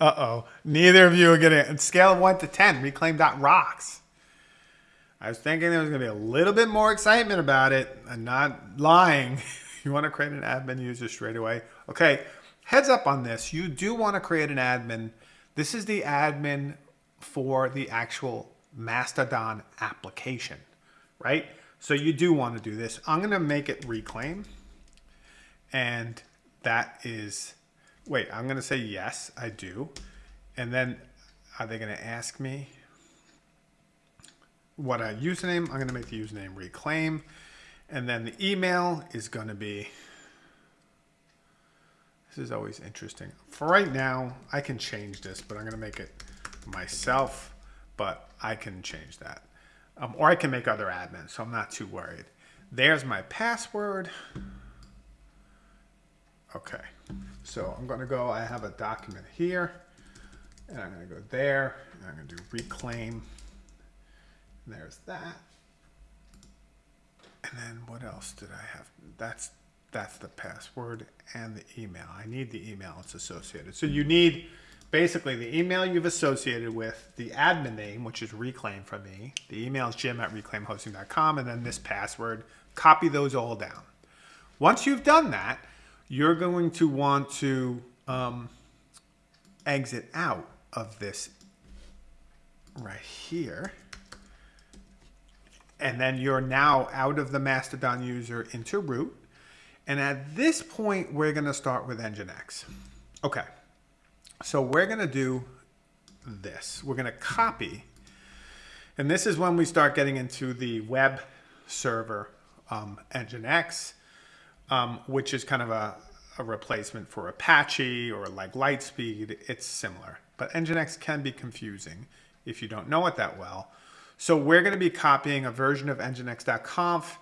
uh oh. Neither of you are getting scale of one to ten. Reclaim dot rocks. I was thinking there was gonna be a little bit more excitement about it. I'm not lying. <laughs> you want to create an admin user straight away. Okay. Heads up on this. You do want to create an admin. This is the admin for the actual Mastodon application, right? So you do want to do this. I'm going to make it reclaim. And that is, wait, I'm going to say yes, I do. And then are they going to ask me what a username? I'm going to make the username reclaim. And then the email is going to be, this is always interesting. For right now, I can change this, but I'm going to make it myself, but I can change that. Um, or I can make other admins, so I'm not too worried. There's my password. Okay, so I'm gonna go, I have a document here, and I'm gonna go there, and I'm gonna do reclaim. And there's that. And then what else did I have? That's that's the password and the email. I need the email it's associated. So you need basically the email you've associated with the admin name, which is reclaim from me. The email is jim at reclaimhosting.com, and then this password. Copy those all down. Once you've done that, you're going to want to um, exit out of this right here. And then you're now out of the Mastodon user into root. And at this point, we're going to start with Nginx. Okay. So we're going to do this. We're going to copy. And this is when we start getting into the web server um, Nginx, um, which is kind of a, a replacement for Apache or like LiteSpeed. It's similar. But Nginx can be confusing if you don't know it that well. So we're going to be copying a version of nginx.conf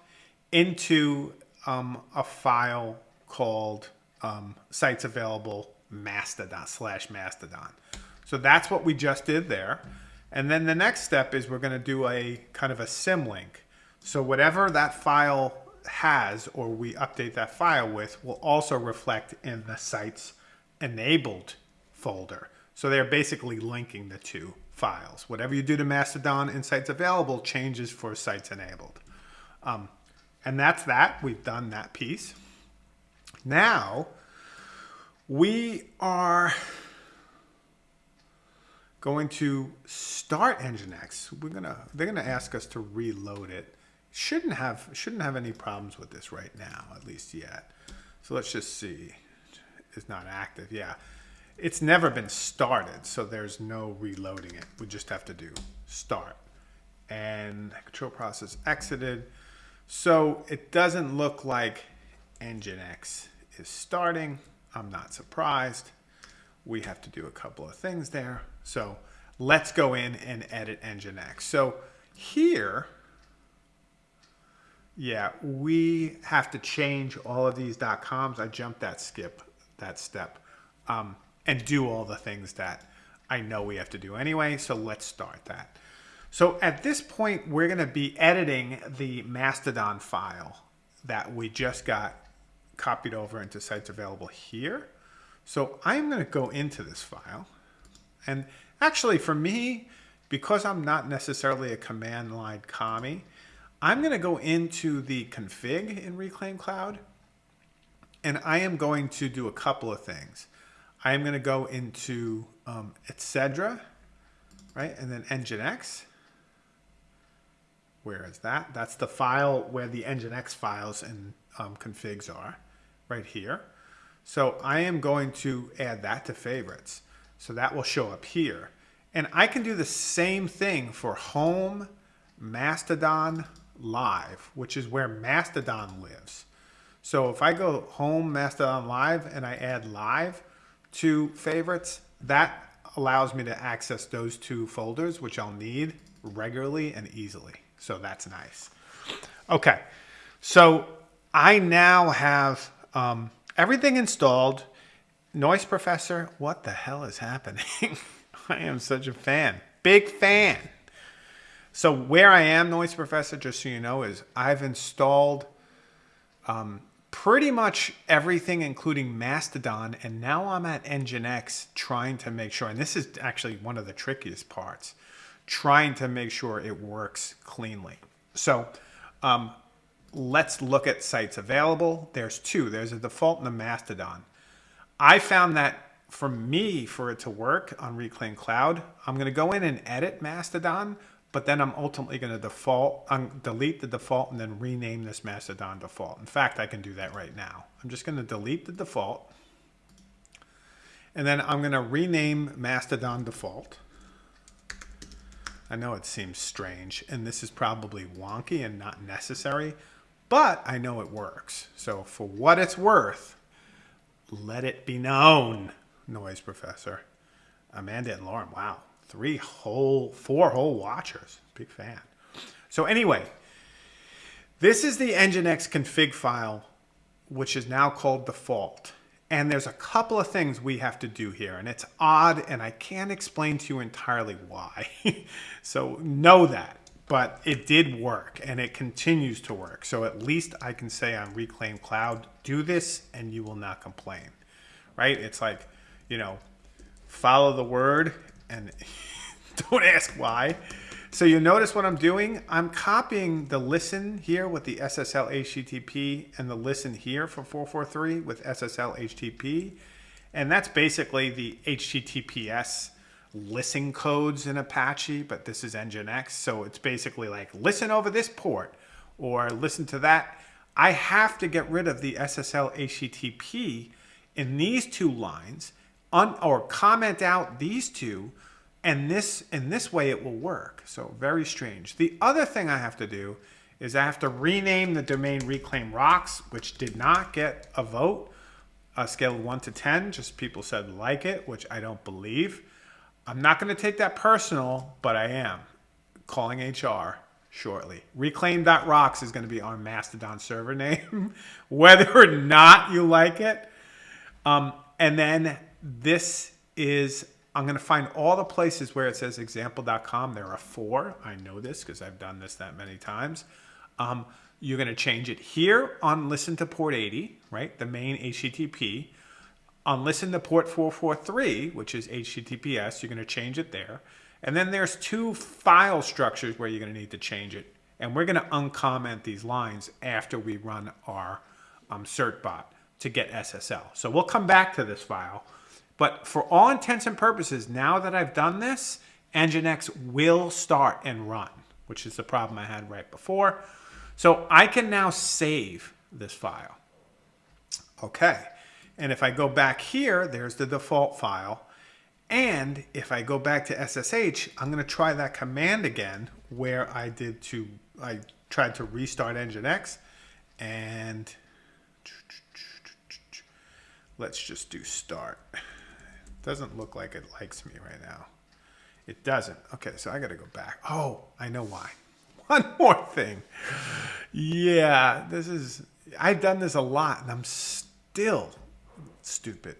into um, a file called um, sites available Mastodon slash Mastodon. So that's what we just did there. And then the next step is we're going to do a kind of a symlink. So whatever that file has or we update that file with will also reflect in the sites enabled folder. So they're basically linking the two files. Whatever you do to Mastodon in sites available changes for sites enabled. Um, and that's that. We've done that piece. Now we are going to start Nginx. We're gonna they're gonna ask us to reload it. Shouldn't have shouldn't have any problems with this right now, at least yet. So let's just see. It's not active. Yeah. It's never been started, so there's no reloading it. We just have to do start. And control process exited. So it doesn't look like Nginx is starting. I'm not surprised. We have to do a couple of things there. So let's go in and edit Nginx. So here, yeah, we have to change all of these .coms. I jumped that skip, that step, um, and do all the things that I know we have to do anyway. So let's start that. So at this point, we're going to be editing the Mastodon file that we just got copied over into sites available here. So I'm going to go into this file. And actually for me, because I'm not necessarily a command line commie, I'm going to go into the config in Reclaim Cloud. And I am going to do a couple of things. I am going to go into um, etc, right? And then Nginx. Where is that? That's the file where the Nginx files and um, configs are, right here. So I am going to add that to favorites. So that will show up here. And I can do the same thing for home, Mastodon, live, which is where Mastodon lives. So if I go home, Mastodon live, and I add live to favorites, that allows me to access those two folders, which I'll need regularly and easily. So that's nice. Okay, so I now have um, everything installed. Noise Professor, what the hell is happening? <laughs> I am such a fan. Big fan. So where I am, Noise Professor, just so you know, is I've installed um, pretty much everything, including Mastodon, and now I'm at Nginx trying to make sure, and this is actually one of the trickiest parts, trying to make sure it works cleanly. So um, let's look at sites available. There's two. There's a default and a Mastodon. I found that for me, for it to work on Reclaim Cloud, I'm going to go in and edit Mastodon, but then I'm ultimately going to default, um, delete the default and then rename this Mastodon default. In fact, I can do that right now. I'm just going to delete the default. And then I'm going to rename Mastodon default. I know it seems strange, and this is probably wonky and not necessary, but I know it works. So for what it's worth, let it be known, Noise Professor. Amanda and Lauren, wow three whole, four whole watchers. Big fan. So anyway, this is the Nginx config file, which is now called default. And there's a couple of things we have to do here, and it's odd, and I can't explain to you entirely why. <laughs> so know that. But it did work, and it continues to work. So at least I can say on Reclaim Cloud, do this, and you will not complain. Right? It's like, you know, follow the word, and <laughs> don't ask why. So you notice what I'm doing? I'm copying the listen here with the SSL HTTP and the listen here for 443 with SSL HTTP. And that's basically the HTTPS listen codes in Apache, but this is Nginx. So it's basically like listen over this port or listen to that. I have to get rid of the SSL HTTP in these two lines un, or comment out these two and this in this way it will work. So very strange. The other thing I have to do is I have to rename the domain reclaim rocks, which did not get a vote, a scale of 1 to 10. Just people said like it, which I don't believe. I'm not going to take that personal, but I am calling HR shortly. Reclaim.rocks is going to be our Mastodon server <laughs> name, whether or not you like it. Um, and then this is, I'm going to find all the places where it says example.com. There are four. I know this because I've done this that many times. Um, you're going to change it here on listen to port 80, right? The main HTTP. On listen to port 443, which is HTTPS, you're going to change it there. And then there's two file structures where you're going to need to change it. And we're going to uncomment these lines after we run our um, certbot to get SSL. So we'll come back to this file. But for all intents and purposes, now that I've done this, Nginx will start and run, which is the problem I had right before. So I can now save this file. Okay. And if I go back here, there's the default file. And if I go back to SSH, I'm going to try that command again where I did to, I tried to restart Nginx and let's just do start. Doesn't look like it likes me right now. It doesn't. Okay, so I got to go back. Oh, I know why. <laughs> One more thing. Yeah, this is, I've done this a lot and I'm still stupid.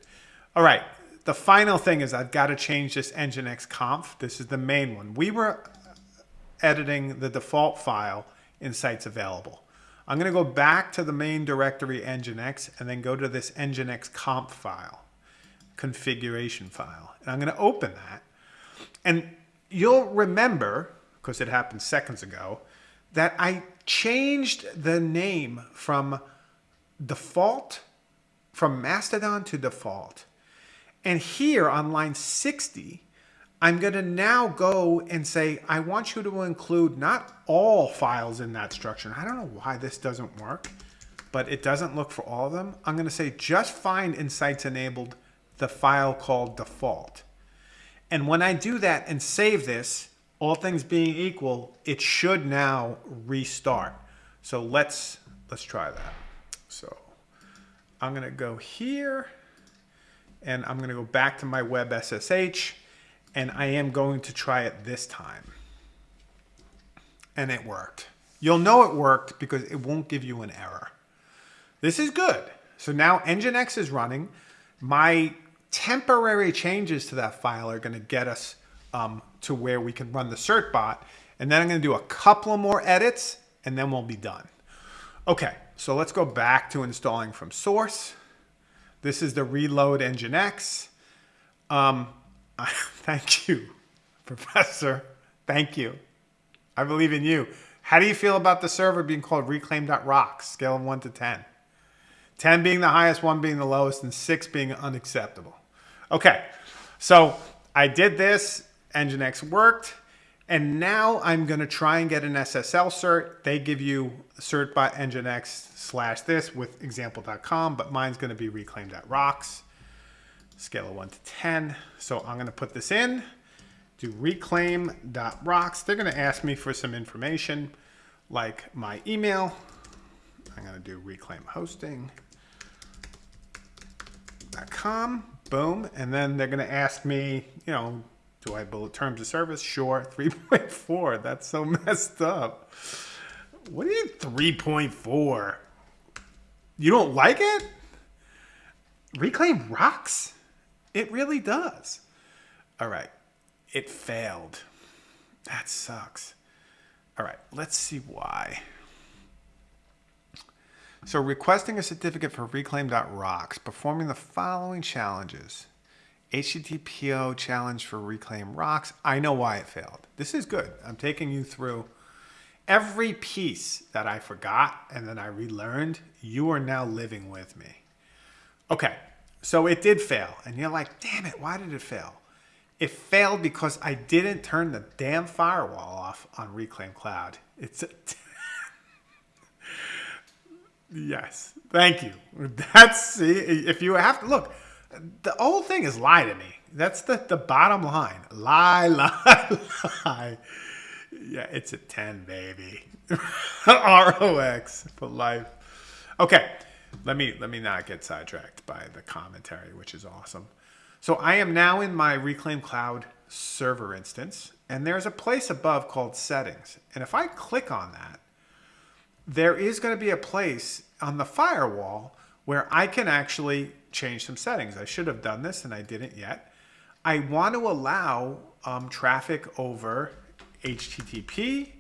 All right, the final thing is I've got to change this Nginx conf. This is the main one. We were editing the default file in sites available. I'm going to go back to the main directory Nginx and then go to this Nginx conf file configuration file. And I'm going to open that. And you'll remember, because it happened seconds ago, that I changed the name from default, from Mastodon to default. And here on line 60, I'm going to now go and say, I want you to include not all files in that structure. I don't know why this doesn't work, but it doesn't look for all of them. I'm going to say just find insights enabled the file called default. And when I do that and save this, all things being equal, it should now restart. So let's, let's try that. So I'm going to go here and I'm going to go back to my web SSH and I am going to try it this time. And it worked. You'll know it worked because it won't give you an error. This is good. So now Nginx is running. My temporary changes to that file are going to get us um, to where we can run the certbot. And then I'm going to do a couple more edits and then we'll be done. Okay, so let's go back to installing from source. This is the reload Nginx. Um, <laughs> thank you, Professor. Thank you. I believe in you. How do you feel about the server being called reclaim.rocks, scale of 1 to 10? 10 being the highest, 1 being the lowest, and 6 being unacceptable. Okay, so I did this, Nginx worked, and now I'm going to try and get an SSL cert. They give you certbot nginx slash this with example.com, but mine's going to be reclaim.rocks, scale of 1 to 10. So I'm going to put this in, do reclaim.rocks. They're going to ask me for some information like my email. I'm going to do reclaim hosting. Com, boom, and then they're going to ask me, you know, do I bullet terms of service? Sure, <laughs> 3.4. That's so <laughs> messed up. What do you 3.4? You don't like it? Reclaim rocks. It really does. All right. It failed. That sucks. All right. Let's see why. So requesting a certificate for reclaim.rocks, performing the following challenges. HTTPO challenge for reclaim rocks. I know why it failed. This is good. I'm taking you through every piece that I forgot and then I relearned. You are now living with me. Okay, so it did fail. And you're like, damn it, why did it fail? It failed because I didn't turn the damn firewall off on Reclaim Cloud. It's a <laughs> Yes. Thank you. That's see, if you have to look, the whole thing is lie to me. That's the, the bottom line. Lie, <laughs> lie, lie. Yeah, it's a 10, baby. <laughs> ROX for life. Okay. Let me let me not get sidetracked by the commentary, which is awesome. So I am now in my Reclaim Cloud server instance, and there's a place above called settings. And if I click on that, there is going to be a place on the firewall where I can actually change some settings. I should have done this and I didn't yet. I want to allow um, traffic over HTTP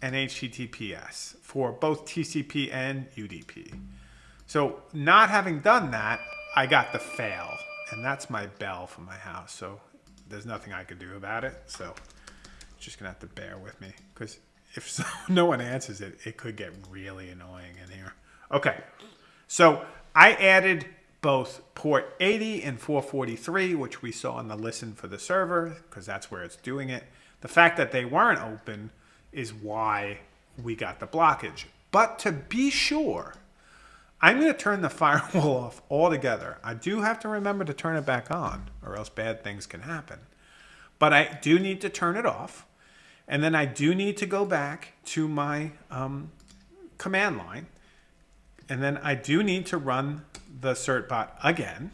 and HTTPS for both TCP and UDP. So not having done that, I got the fail. And that's my bell from my house. So there's nothing I could do about it. So just gonna have to bear with me because if so, <laughs> no one answers it, it could get really annoying in here. Okay, so I added both port 80 and 443, which we saw in the listen for the server, because that's where it's doing it. The fact that they weren't open is why we got the blockage. But to be sure, I'm going to turn the <laughs> firewall off altogether. I do have to remember to turn it back on, or else bad things can happen. But I do need to turn it off. And then I do need to go back to my um, command line. And then I do need to run the certbot again.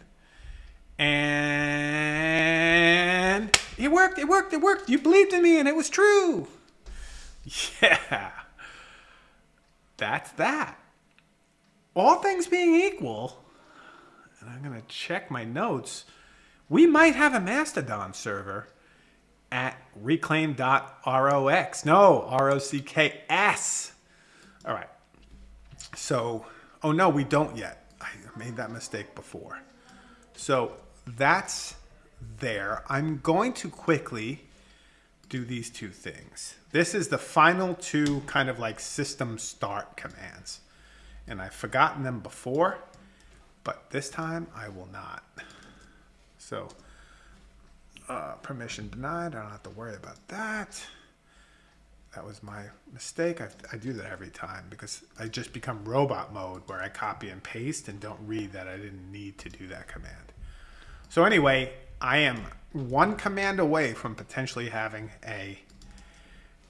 And it worked, it worked, it worked. You believed in me and it was true. Yeah. That's that. All things being equal, and I'm going to check my notes, we might have a Mastodon server at reclaim.rox. No, R-O-C-K-S. All right. So, oh no, we don't yet. I made that mistake before. So that's there. I'm going to quickly do these two things. This is the final two kind of like system start commands. And I've forgotten them before, but this time I will not. So uh, permission denied. I don't have to worry about that. That was my mistake. I, I do that every time because I just become robot mode where I copy and paste and don't read that I didn't need to do that command. So anyway, I am one command away from potentially having a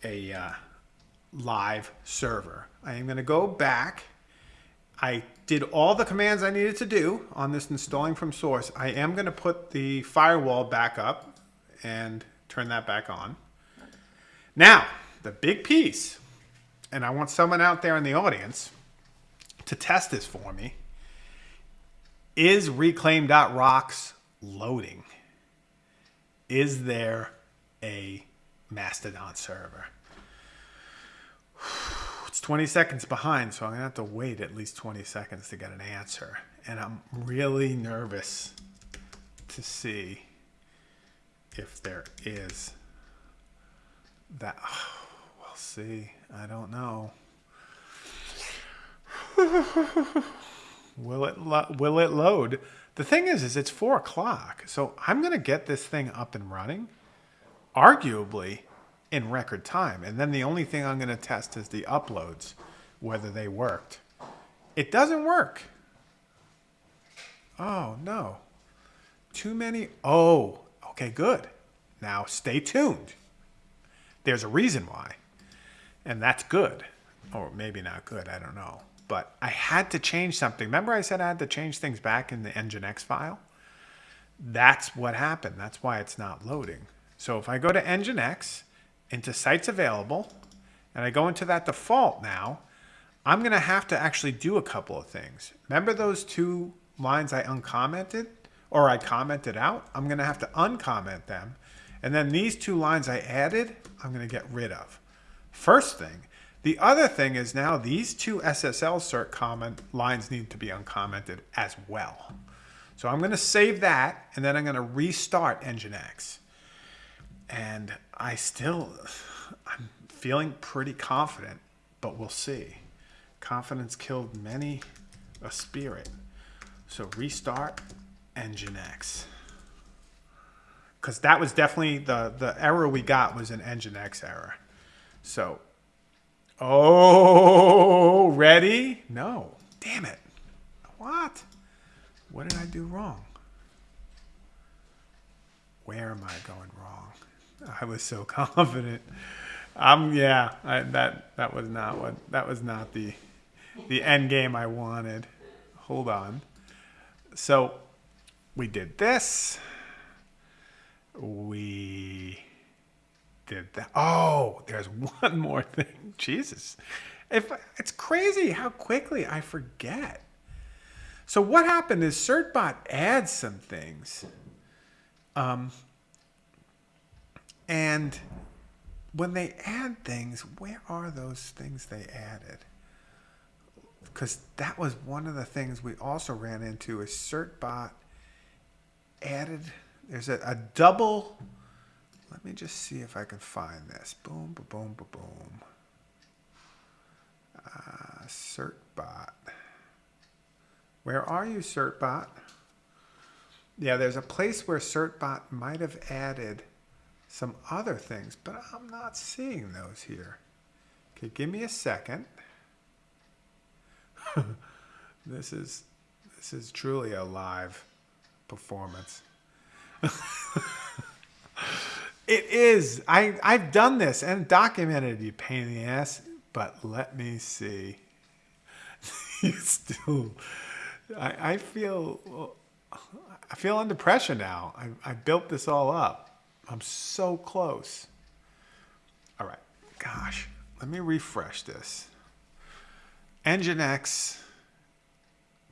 a uh, live server. I am going to go back. I did all the commands I needed to do on this installing from source. I am going to put the firewall back up and turn that back on. Now, the big piece, and I want someone out there in the audience to test this for me, is reclaim.rocks loading? Is there a Mastodon server? It's 20 seconds behind, so I'm going to have to wait at least 20 seconds to get an answer. And I'm really nervous to see if there is that. Oh, <sighs> we'll see. I don't know. <laughs> will it will it load? The thing is, is it's four o'clock, so I'm gonna get this thing up and running, arguably in record time. And then the only thing I'm going to test is the uploads, whether they worked. It doesn't work. Oh, no. Too many. Oh, okay, good. Now stay tuned. There's a reason why. And that's good. Or maybe not good, I don't know. But I had to change something. Remember I said I had to change things back in the Nginx file? That's what happened. That's why it's not loading. So if I go to Nginx into sites available, and I go into that default now, I'm going to have to actually do a couple of things. Remember those two lines I uncommented or I commented out? I'm going to have to uncomment them. And then these two lines I added, I'm going to get rid of. First thing. The other thing is now these two SSL cert comment lines need to be uncommented as well. So I'm going to save that and then I'm going to restart Nginx and I still, I'm feeling pretty confident, but we'll see. Confidence killed many a spirit. So restart Nginx. Because that was definitely the, the error we got was an Nginx error. So, oh, ready? No. Damn it. What? What did I do wrong? Where am I going wrong? <laughs> I was so <laughs> confident. Um, yeah, I, that that was not what that was not the the end game I wanted. Hold on. So we did this. We did that. Oh, there's <laughs> one more thing. Jesus, if it's crazy how quickly I forget. So what happened is Certbot adds some things. Um, and when they add things, where are those things they added? Because that was one of the things we also ran into is CertBot added, there's a, a double, let me just see if I can find this. Boom, boom, boom, boom, boom. Uh, CertBot. Where are you, CertBot? Yeah, there's a place where CertBot might have added some other things, but I'm not seeing those here. Okay, give me a second. <laughs> this is this is truly a live performance. <laughs> it is. I I've done this and documented you pain in the ass, but let me see. <laughs> you still I I feel I feel under pressure now. I I built this all up. I'm so close. All right, gosh, let me refresh this. Nginx,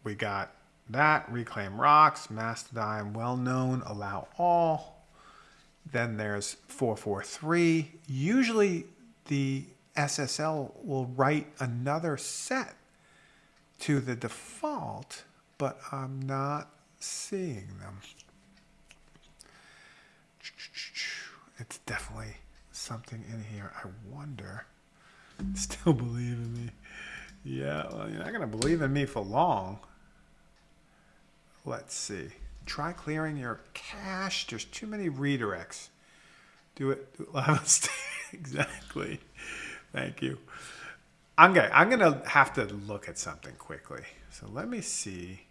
we got that, Reclaim Rocks, Mastodon, well known, allow all. Then there's 443. Usually the SSL will write another set to the default, but I'm not seeing them. It's definitely something in here. I wonder. <laughs> Still believe in me. Yeah, well, you're not going to believe in me for long. Let's see. try clearing your cache. There's too many redirects. Do it, do it <laughs> exactly. Thank you. I'm gonna I'm gonna have to look at something quickly. So let me see.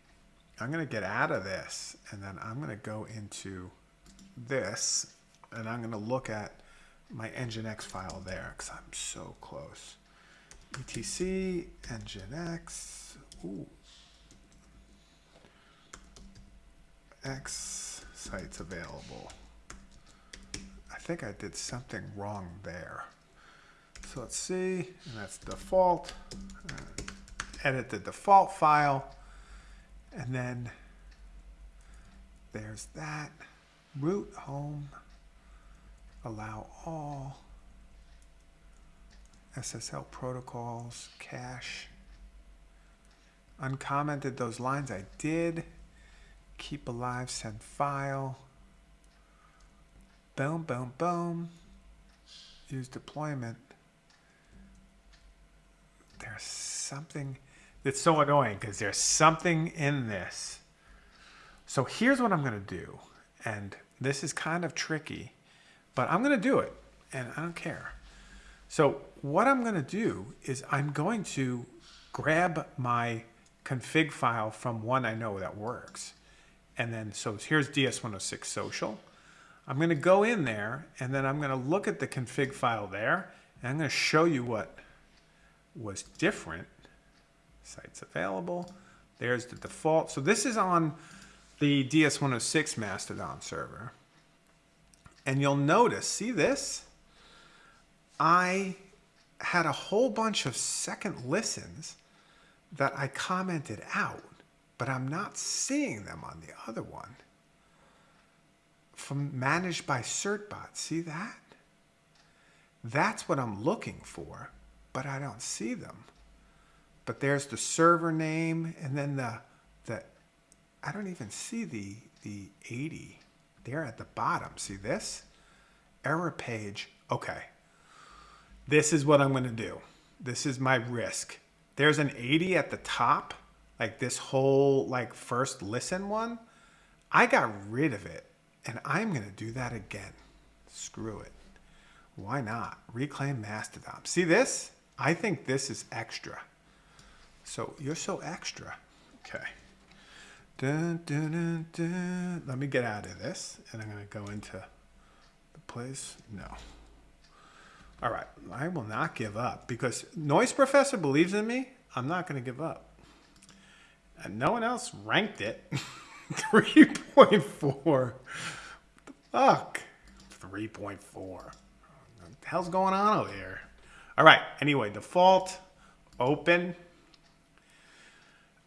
I'm gonna get out of this and then I'm gonna go into this and I'm gonna look at my Nginx file there because I'm so close. etc nginx. Ooh. X sites available. I think I did something wrong there. So let's see, and that's default. Uh, edit the default file, and then there's that. Root home, allow all, SSL protocols, cache. Uncommented those lines I did. Keep alive, send file. Boom, boom, boom. Use deployment. There's something that's so annoying because there's something in this. So here's what I'm going to do. And this is kind of tricky, but I'm going to do it and I don't care. So what I'm going to do is I'm going to grab my config file from one I know that works. And then, so here's DS106 social. I'm going to go in there and then I'm going to look at the config file there and I'm going to show you what was different. Sites available. There's the default. So this is on the DS106 Mastodon server. And you'll notice, see this? I had a whole bunch of second listens that I commented out but I'm not seeing them on the other one. From managed by certbot, see that? That's what I'm looking for, but I don't see them. But there's the server name and then the, the I don't even see the, the 80 there at the bottom. See this? Error page. Okay. This is what I'm going to do. This is my risk. There's an 80 at the top like this whole like first listen one, I got rid of it and I'm going to do that again. Screw it. Why not? Reclaim Mastodon. See this? I think this is extra. So you're so extra. Okay. Dun, dun, dun. Let me get out of this and I'm going to go into the place. No. All right. I will not give up because Noise Professor believes in me. I'm not going to give up and no one else ranked it. <laughs> 3.4. The fuck? 3.4. What the hell's going on over here? All right. Anyway, default, open.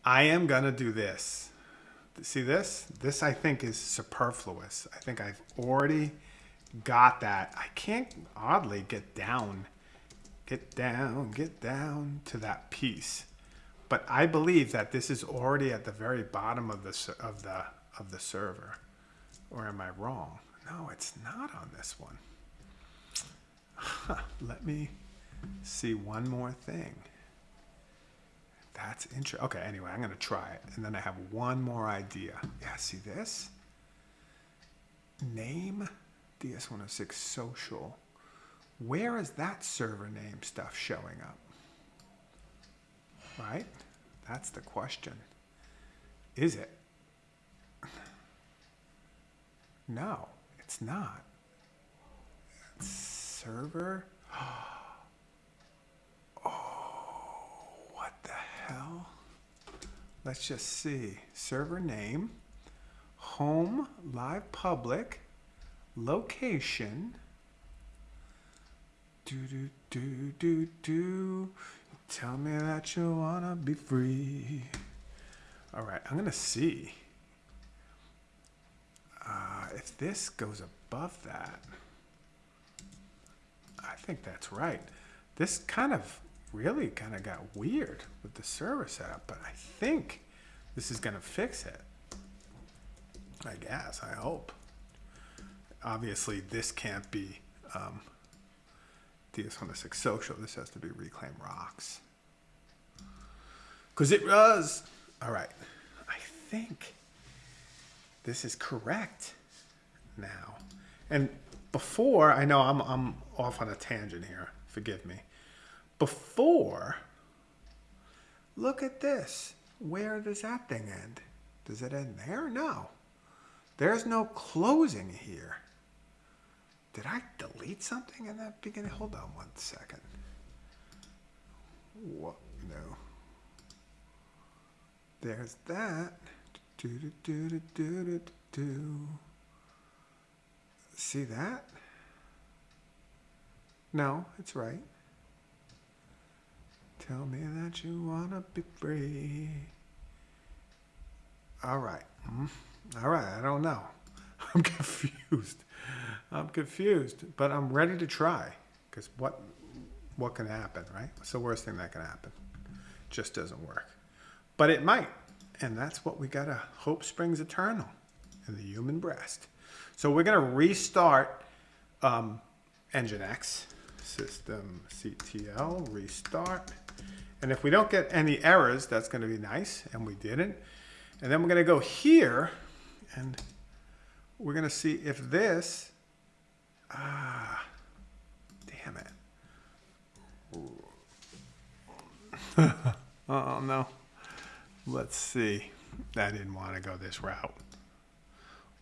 I am going to do this. See this? This, I think, is superfluous. I think I've already got that. I can't, oddly, get down, get down, get down to that piece. But I believe that this is already at the very bottom of the of the of the server. Or am I wrong? No, it's not on this one. <sighs> Let me see one more thing. That's interesting. Okay, anyway, I'm going to try it. And then I have one more idea. Yeah, see this? Name DS106 social. Where is that server name stuff showing up? right? That's the question. Is it? No, it's not. It's server. <gasps> Oh, what the hell? Let's just see. Server name, home, live public, location. Do do do do do. Tell me that you wanna be free. All right, I'm gonna see uh, if this goes above that. I think that's right. This kind of really kind of got weird with the server setup, but I think this is gonna fix it. I guess, I hope. Obviously, this can't be um, DS106 social. This has to be Reclaim Rocks. Because it was. All right. I think this is correct now. And before, I know I'm, I'm off on a tangent here, forgive me. Before, look at this. Where does that thing end? Does it end there? No. There's no closing here. Did I delete something in that beginning? Hold on one second. What? No. There's that. Do, do, do, do, do, do, do. See that? No, it's right. Tell me that you wanna be free. All right. Mm, All right. I don't know. <laughs> I'm confused. I'm confused, but I'm ready to try. Because what, what can happen, right? What's the worst thing that can happen? Just doesn't work. But it might. And that's what we gotta hope springs eternal in the human breast. So we're gonna restart um, Nginx system CTL restart. And if we don't get any errors, that's gonna be nice, and we didn't. And then we're gonna go here, and we're gonna see if this, ah, damn it. <laughs> oh no. Let's see. I didn't want to go this route.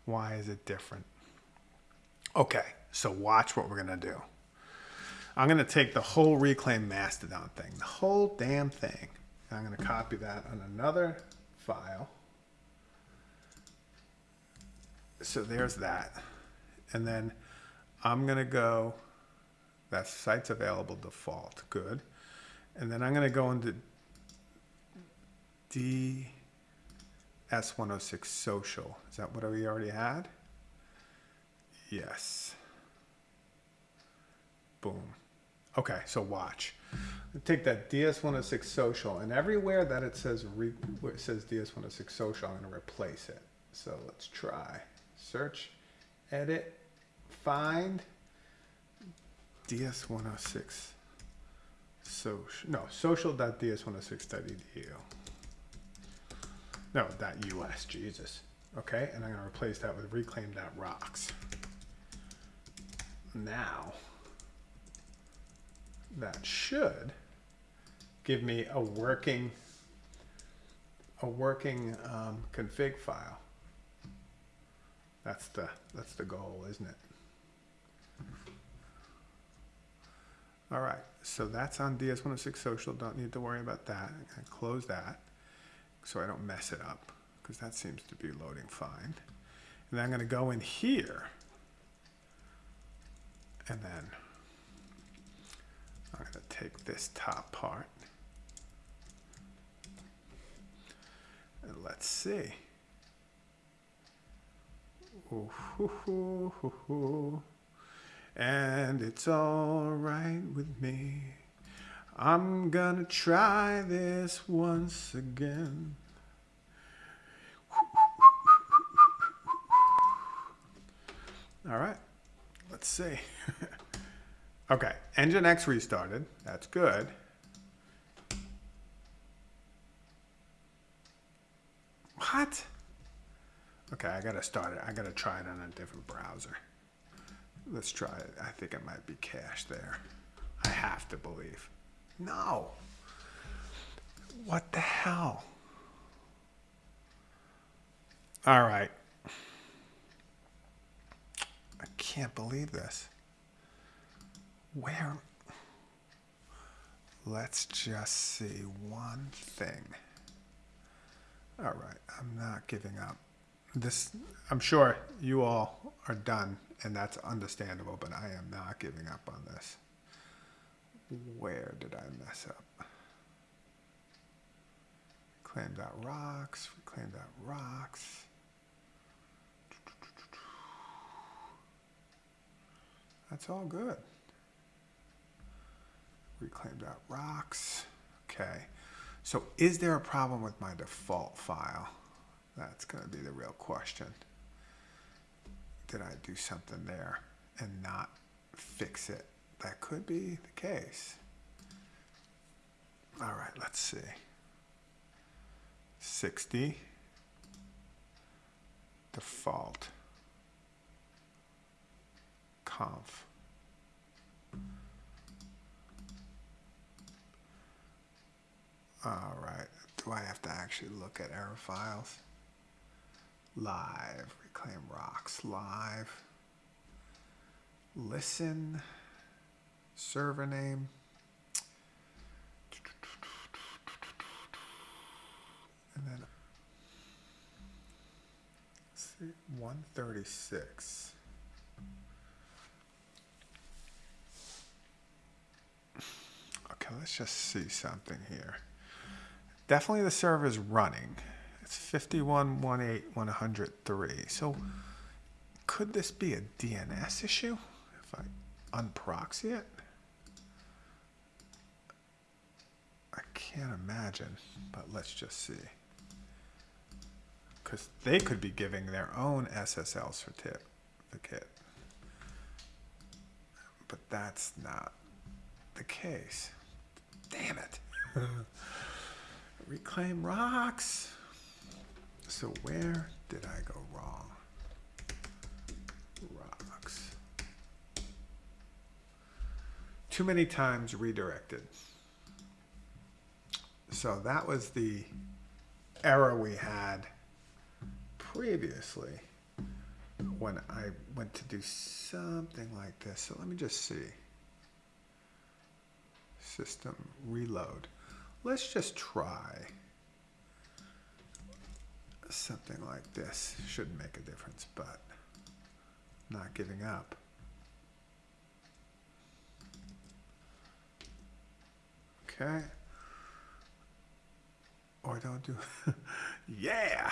Why is it different? Okay, so watch what we're going to do. I'm going to take the whole Reclaim Mastodon thing, the whole damn thing. I'm going to copy that on another file. So there's that. And then I'm going to go, that site's available default. Good. And then I'm going to go into DS106 social. Is that what we already had? Yes. Boom. Okay, so watch. Take that DS106 social, and everywhere that it says re, it says DS106 social, I'm going to replace it. So let's try. Search, edit, find DS106 social. No, social.ds106.edu. No, that .us, Jesus. Okay, and I'm going to replace that with reclaim.rocks. Now, that should give me a working a working um, config file. That's the that's the goal, isn't it? All right, so that's on DS106 Social. Don't need to worry about that. I'm close that so I don't mess it up because that seems to be loading fine. And then I'm gonna go in here and then I'm gonna take this top part and let's see. Ooh. And it's all right with me. I'm gonna try this once again. All right, let's see. <laughs> okay, Nginx restarted. That's good. What? Okay, I gotta start it. I gotta try it on a different browser. Let's try it. I think it might be cached there. I have to believe. No. What the hell? All right. I can't believe this. Where? Let's just see one thing. All right, I'm not giving up. This, I'm sure you all are done, and that's understandable, but I am not giving up on this. Where did I mess up? Reclaim that rocks, reclaim that rocks. That's all good. Reclaim that rocks. Okay. So is there a problem with my default file? That's going to be the real question. Did I do something there and not fix it? That could be the case. All right, let's see. 60. default conf. All right. Do I have to actually look at error files? Live. Reclaim rocks. Live. Listen. Server name. And then see, 136. Okay, let's just see something here. Definitely the server is running. It's 51.18103. So could this be a DNS issue if I unproxy it? I can't imagine, but let's just see. Because they could be giving their own SSL certificate. But that's not the case. Damn it. <laughs> Reclaim rocks. So where did I go wrong? Rocks. Too many times redirected. So that was the error we had previously when I went to do something like this. So let me just see. System reload. Let's just try something like this. Shouldn't make a difference, but not giving up. Okay. Or don't do, <laughs> yeah.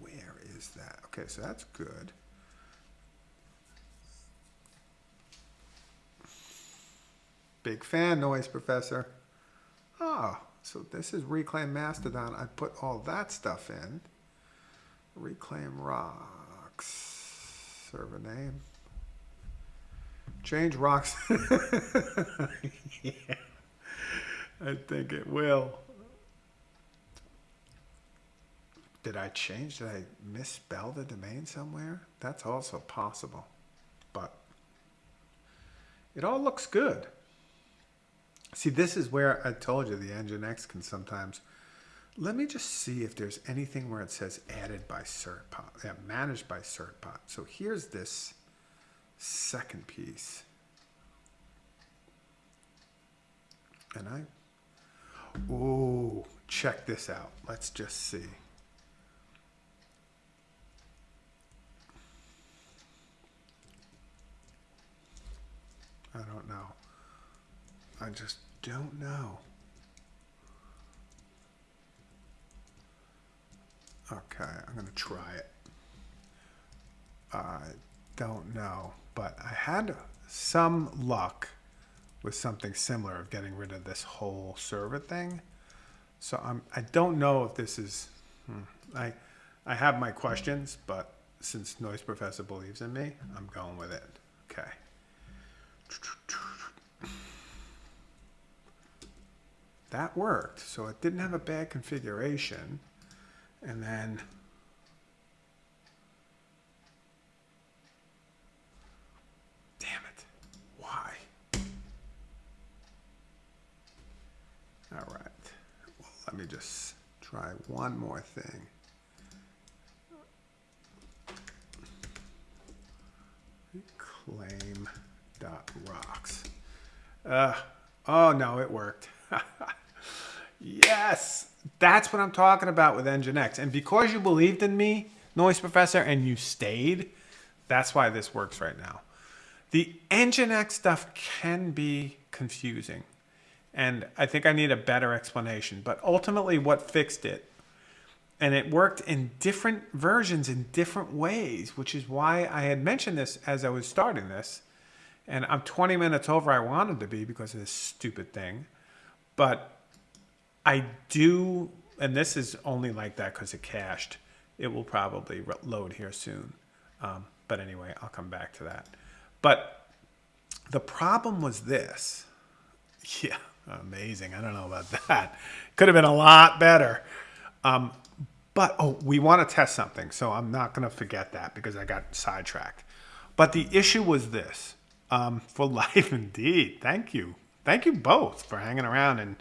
Where is that? Okay, so that's good. Big fan noise, Professor. Oh, so this is Reclaim Mastodon. I put all that stuff in. Reclaim Rocks. Server name. Change rocks. <laughs> yeah, I think it will. Did I change? Did I misspell the domain somewhere? That's also possible. But it all looks good. See, this is where I told you the Nginx can sometimes. Let me just see if there's anything where it says added by certbot, yeah, managed by certbot. So here's this second piece. And I, oh, check this out. Let's just see. I don't know. I just don't know. Okay, I'm going to try it. I don't know, but I had some luck with something similar of getting rid of this whole server thing. So I'm, I don't know if this is, hmm, I, I have my questions, but since Noise Professor believes in me, I'm going with it. Okay. That worked. So it didn't have a bad configuration. And then Damn it. Why? All right. Let me just try one more thing. Claim dot rocks. Uh, oh no, it worked. <laughs> yes, that's what I'm talking about with Nginx. And because you believed in me, Noise Professor, and you stayed, that's why this works right now. The Nginx stuff can be confusing. And I think I need a better explanation. But ultimately, what fixed it, and it worked in different versions in different ways, which is why I had mentioned this as I was starting this. And I'm 20 minutes over I wanted to be because of this stupid thing. But I do, and this is only like that because it cached. It will probably load here soon. Um, but anyway, I'll come back to that. But the problem was this. <laughs> Yeah, amazing. I don't know about that. Could have been a lot better. Um, But oh, we want to test something, so I'm not going to forget that because I got sidetracked. But the issue was this: um, for <laughs> life, indeed. Thank you, thank you both for hanging around, and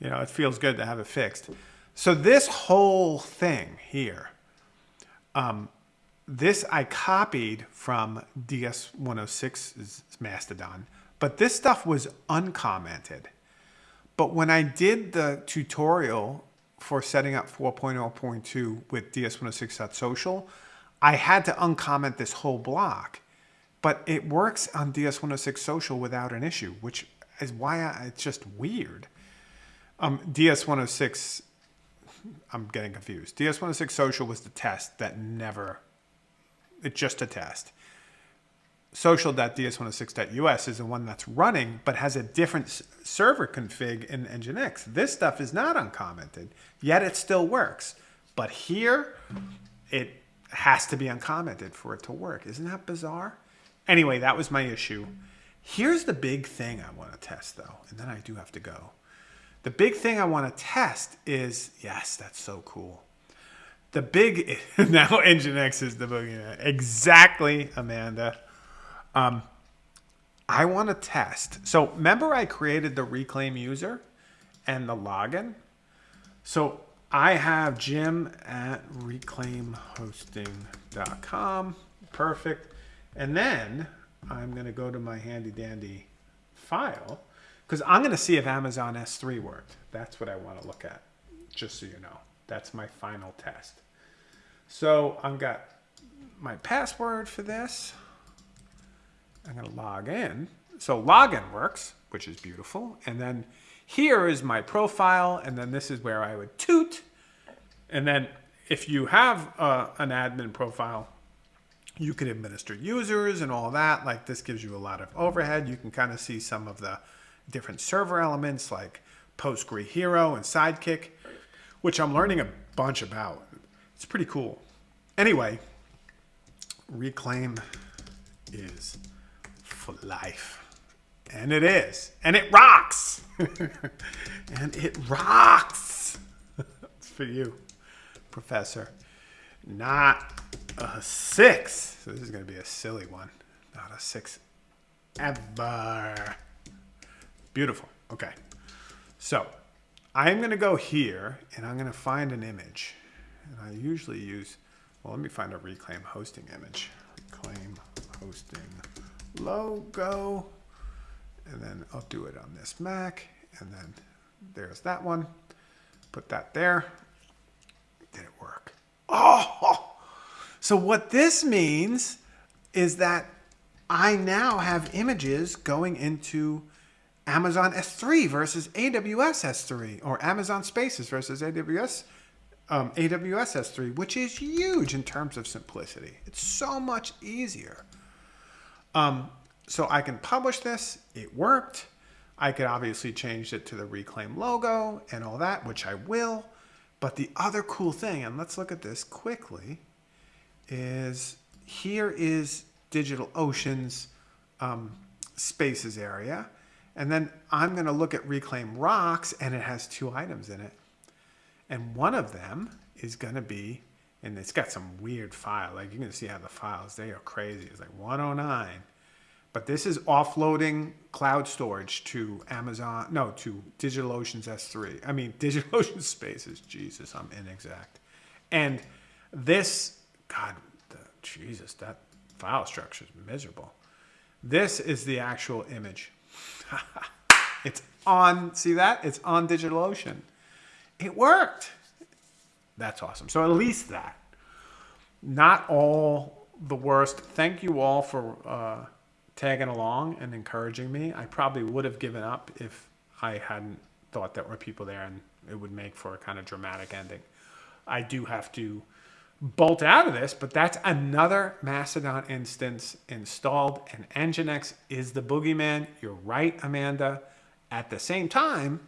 you know it feels good to have it fixed. So this whole thing here, um, this I copied from DS106's Mastodon, but this stuff was uncommented. But when I did the tutorial for setting up 4.0.2 with DS106.social, I had to uncomment this whole block. But it works on DS106 Social without an issue, which is why I, it's just weird. Um, DS106, I'm getting confused. DS106 Social was the test that never, it's just a test social.ds106.us is the one that's running, but has a different server config in Nginx. This stuff is not uncommented, yet it still works. But here, it has to be uncommented for it to work. Isn't that bizarre? Anyway, that was my issue. Here's the big thing I want to test, though, and then I do have to go. The big thing I want to test is, yes, that's so cool. The big, <laughs> now Nginx is the boogeyman. Exactly, Amanda. Um, I want to test. So remember I created the reclaim user and the login. So I have jim at reclaimhosting.com. Perfect. And then I'm going to go to my handy dandy file because I'm going to see if Amazon S3 worked. That's what I want to look at, just so you know. That's my final test. So I've got my password for this. I'm going to log in. So login works, which is beautiful. And then here is my profile. And then this is where I would toot. And then if you have uh, an admin profile, you can administer users and all that. Like this gives you a lot of overhead. You can kind of see some of the different server elements like Postgre Hero and Sidekiq, which I'm learning a bunch about. It's pretty cool. Anyway, Reclaim is for life. And it is. And it rocks. <laughs> and it rocks. <laughs> it's for you, Professor. Not a six. So this is going to be a silly one. Not a six ever. Beautiful. Okay. So I'm going to go here and I'm going to find an image. And I usually use, well, let me find a reclaim hosting image. Reclaim hosting logo. And then I'll do it on this Mac. And then there's that one. Put that there. Did it work? Oh! So what this means is that I now have images going into Amazon S3 versus AWS S3 or Amazon Spaces versus AWS um, AWS S3, which is huge in terms of simplicity. It's so much easier. Um, so I can publish this. It worked. I could obviously change it to the Reclaim logo and all that, which I will. But the other cool thing, and let's look at this quickly, is here is DigitalOcean's um, spaces area. And then I'm going to look at Reclaim Rocks, and it has two items in it. And one of them is going to be and it's got some weird file. Like you can see how the files, they are crazy. It's like 109. But this is offloading cloud storage to Amazon, no, to DigitalOcean's S3. I mean, <laughs> DigitalOcean Spaces. Jesus, I'm inexact. And this, God, the, Jesus, that file structure is miserable. This is the actual image. It's on, see that? It's on DigitalOcean. It worked. That's awesome. So at least that. Not all the worst. Thank you all for uh, tagging along and encouraging me. I probably would have given up if I hadn't thought there were people there and it would make for a kind of dramatic ending. I do have to bolt out of this, but that's another Mastodon instance installed and Nginx is the boogeyman. You're right, Amanda. At the same time,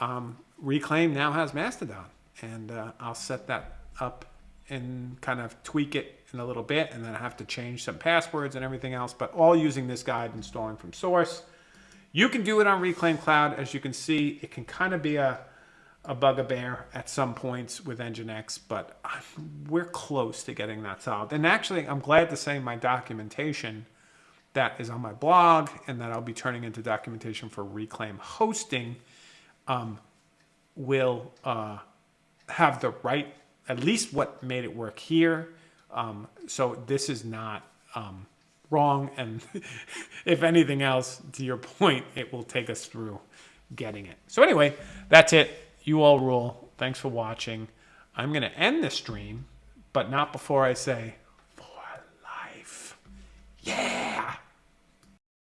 um, Reclaim now has Mastodon and uh, I'll set that up and kind of tweak it in a little bit and then I have to change some passwords and everything else but all using this guide installing from source you can do it on reclaim cloud as you can see it can kind of be a a bugaboo at some points with Nginx, but we're close to getting that solved. And actually, I'm glad to say my documentation that is on my blog and that I'll be turning into documentation for Reclaim hosting um, will uh, have the right, at least what made it work here. Um, so this is not um, wrong. And <laughs> if anything else, to your point, it will take us through getting it. So anyway, that's it. You all rule. Thanks for watching. I'm going to end this stream, but not before I say, for life. Yeah!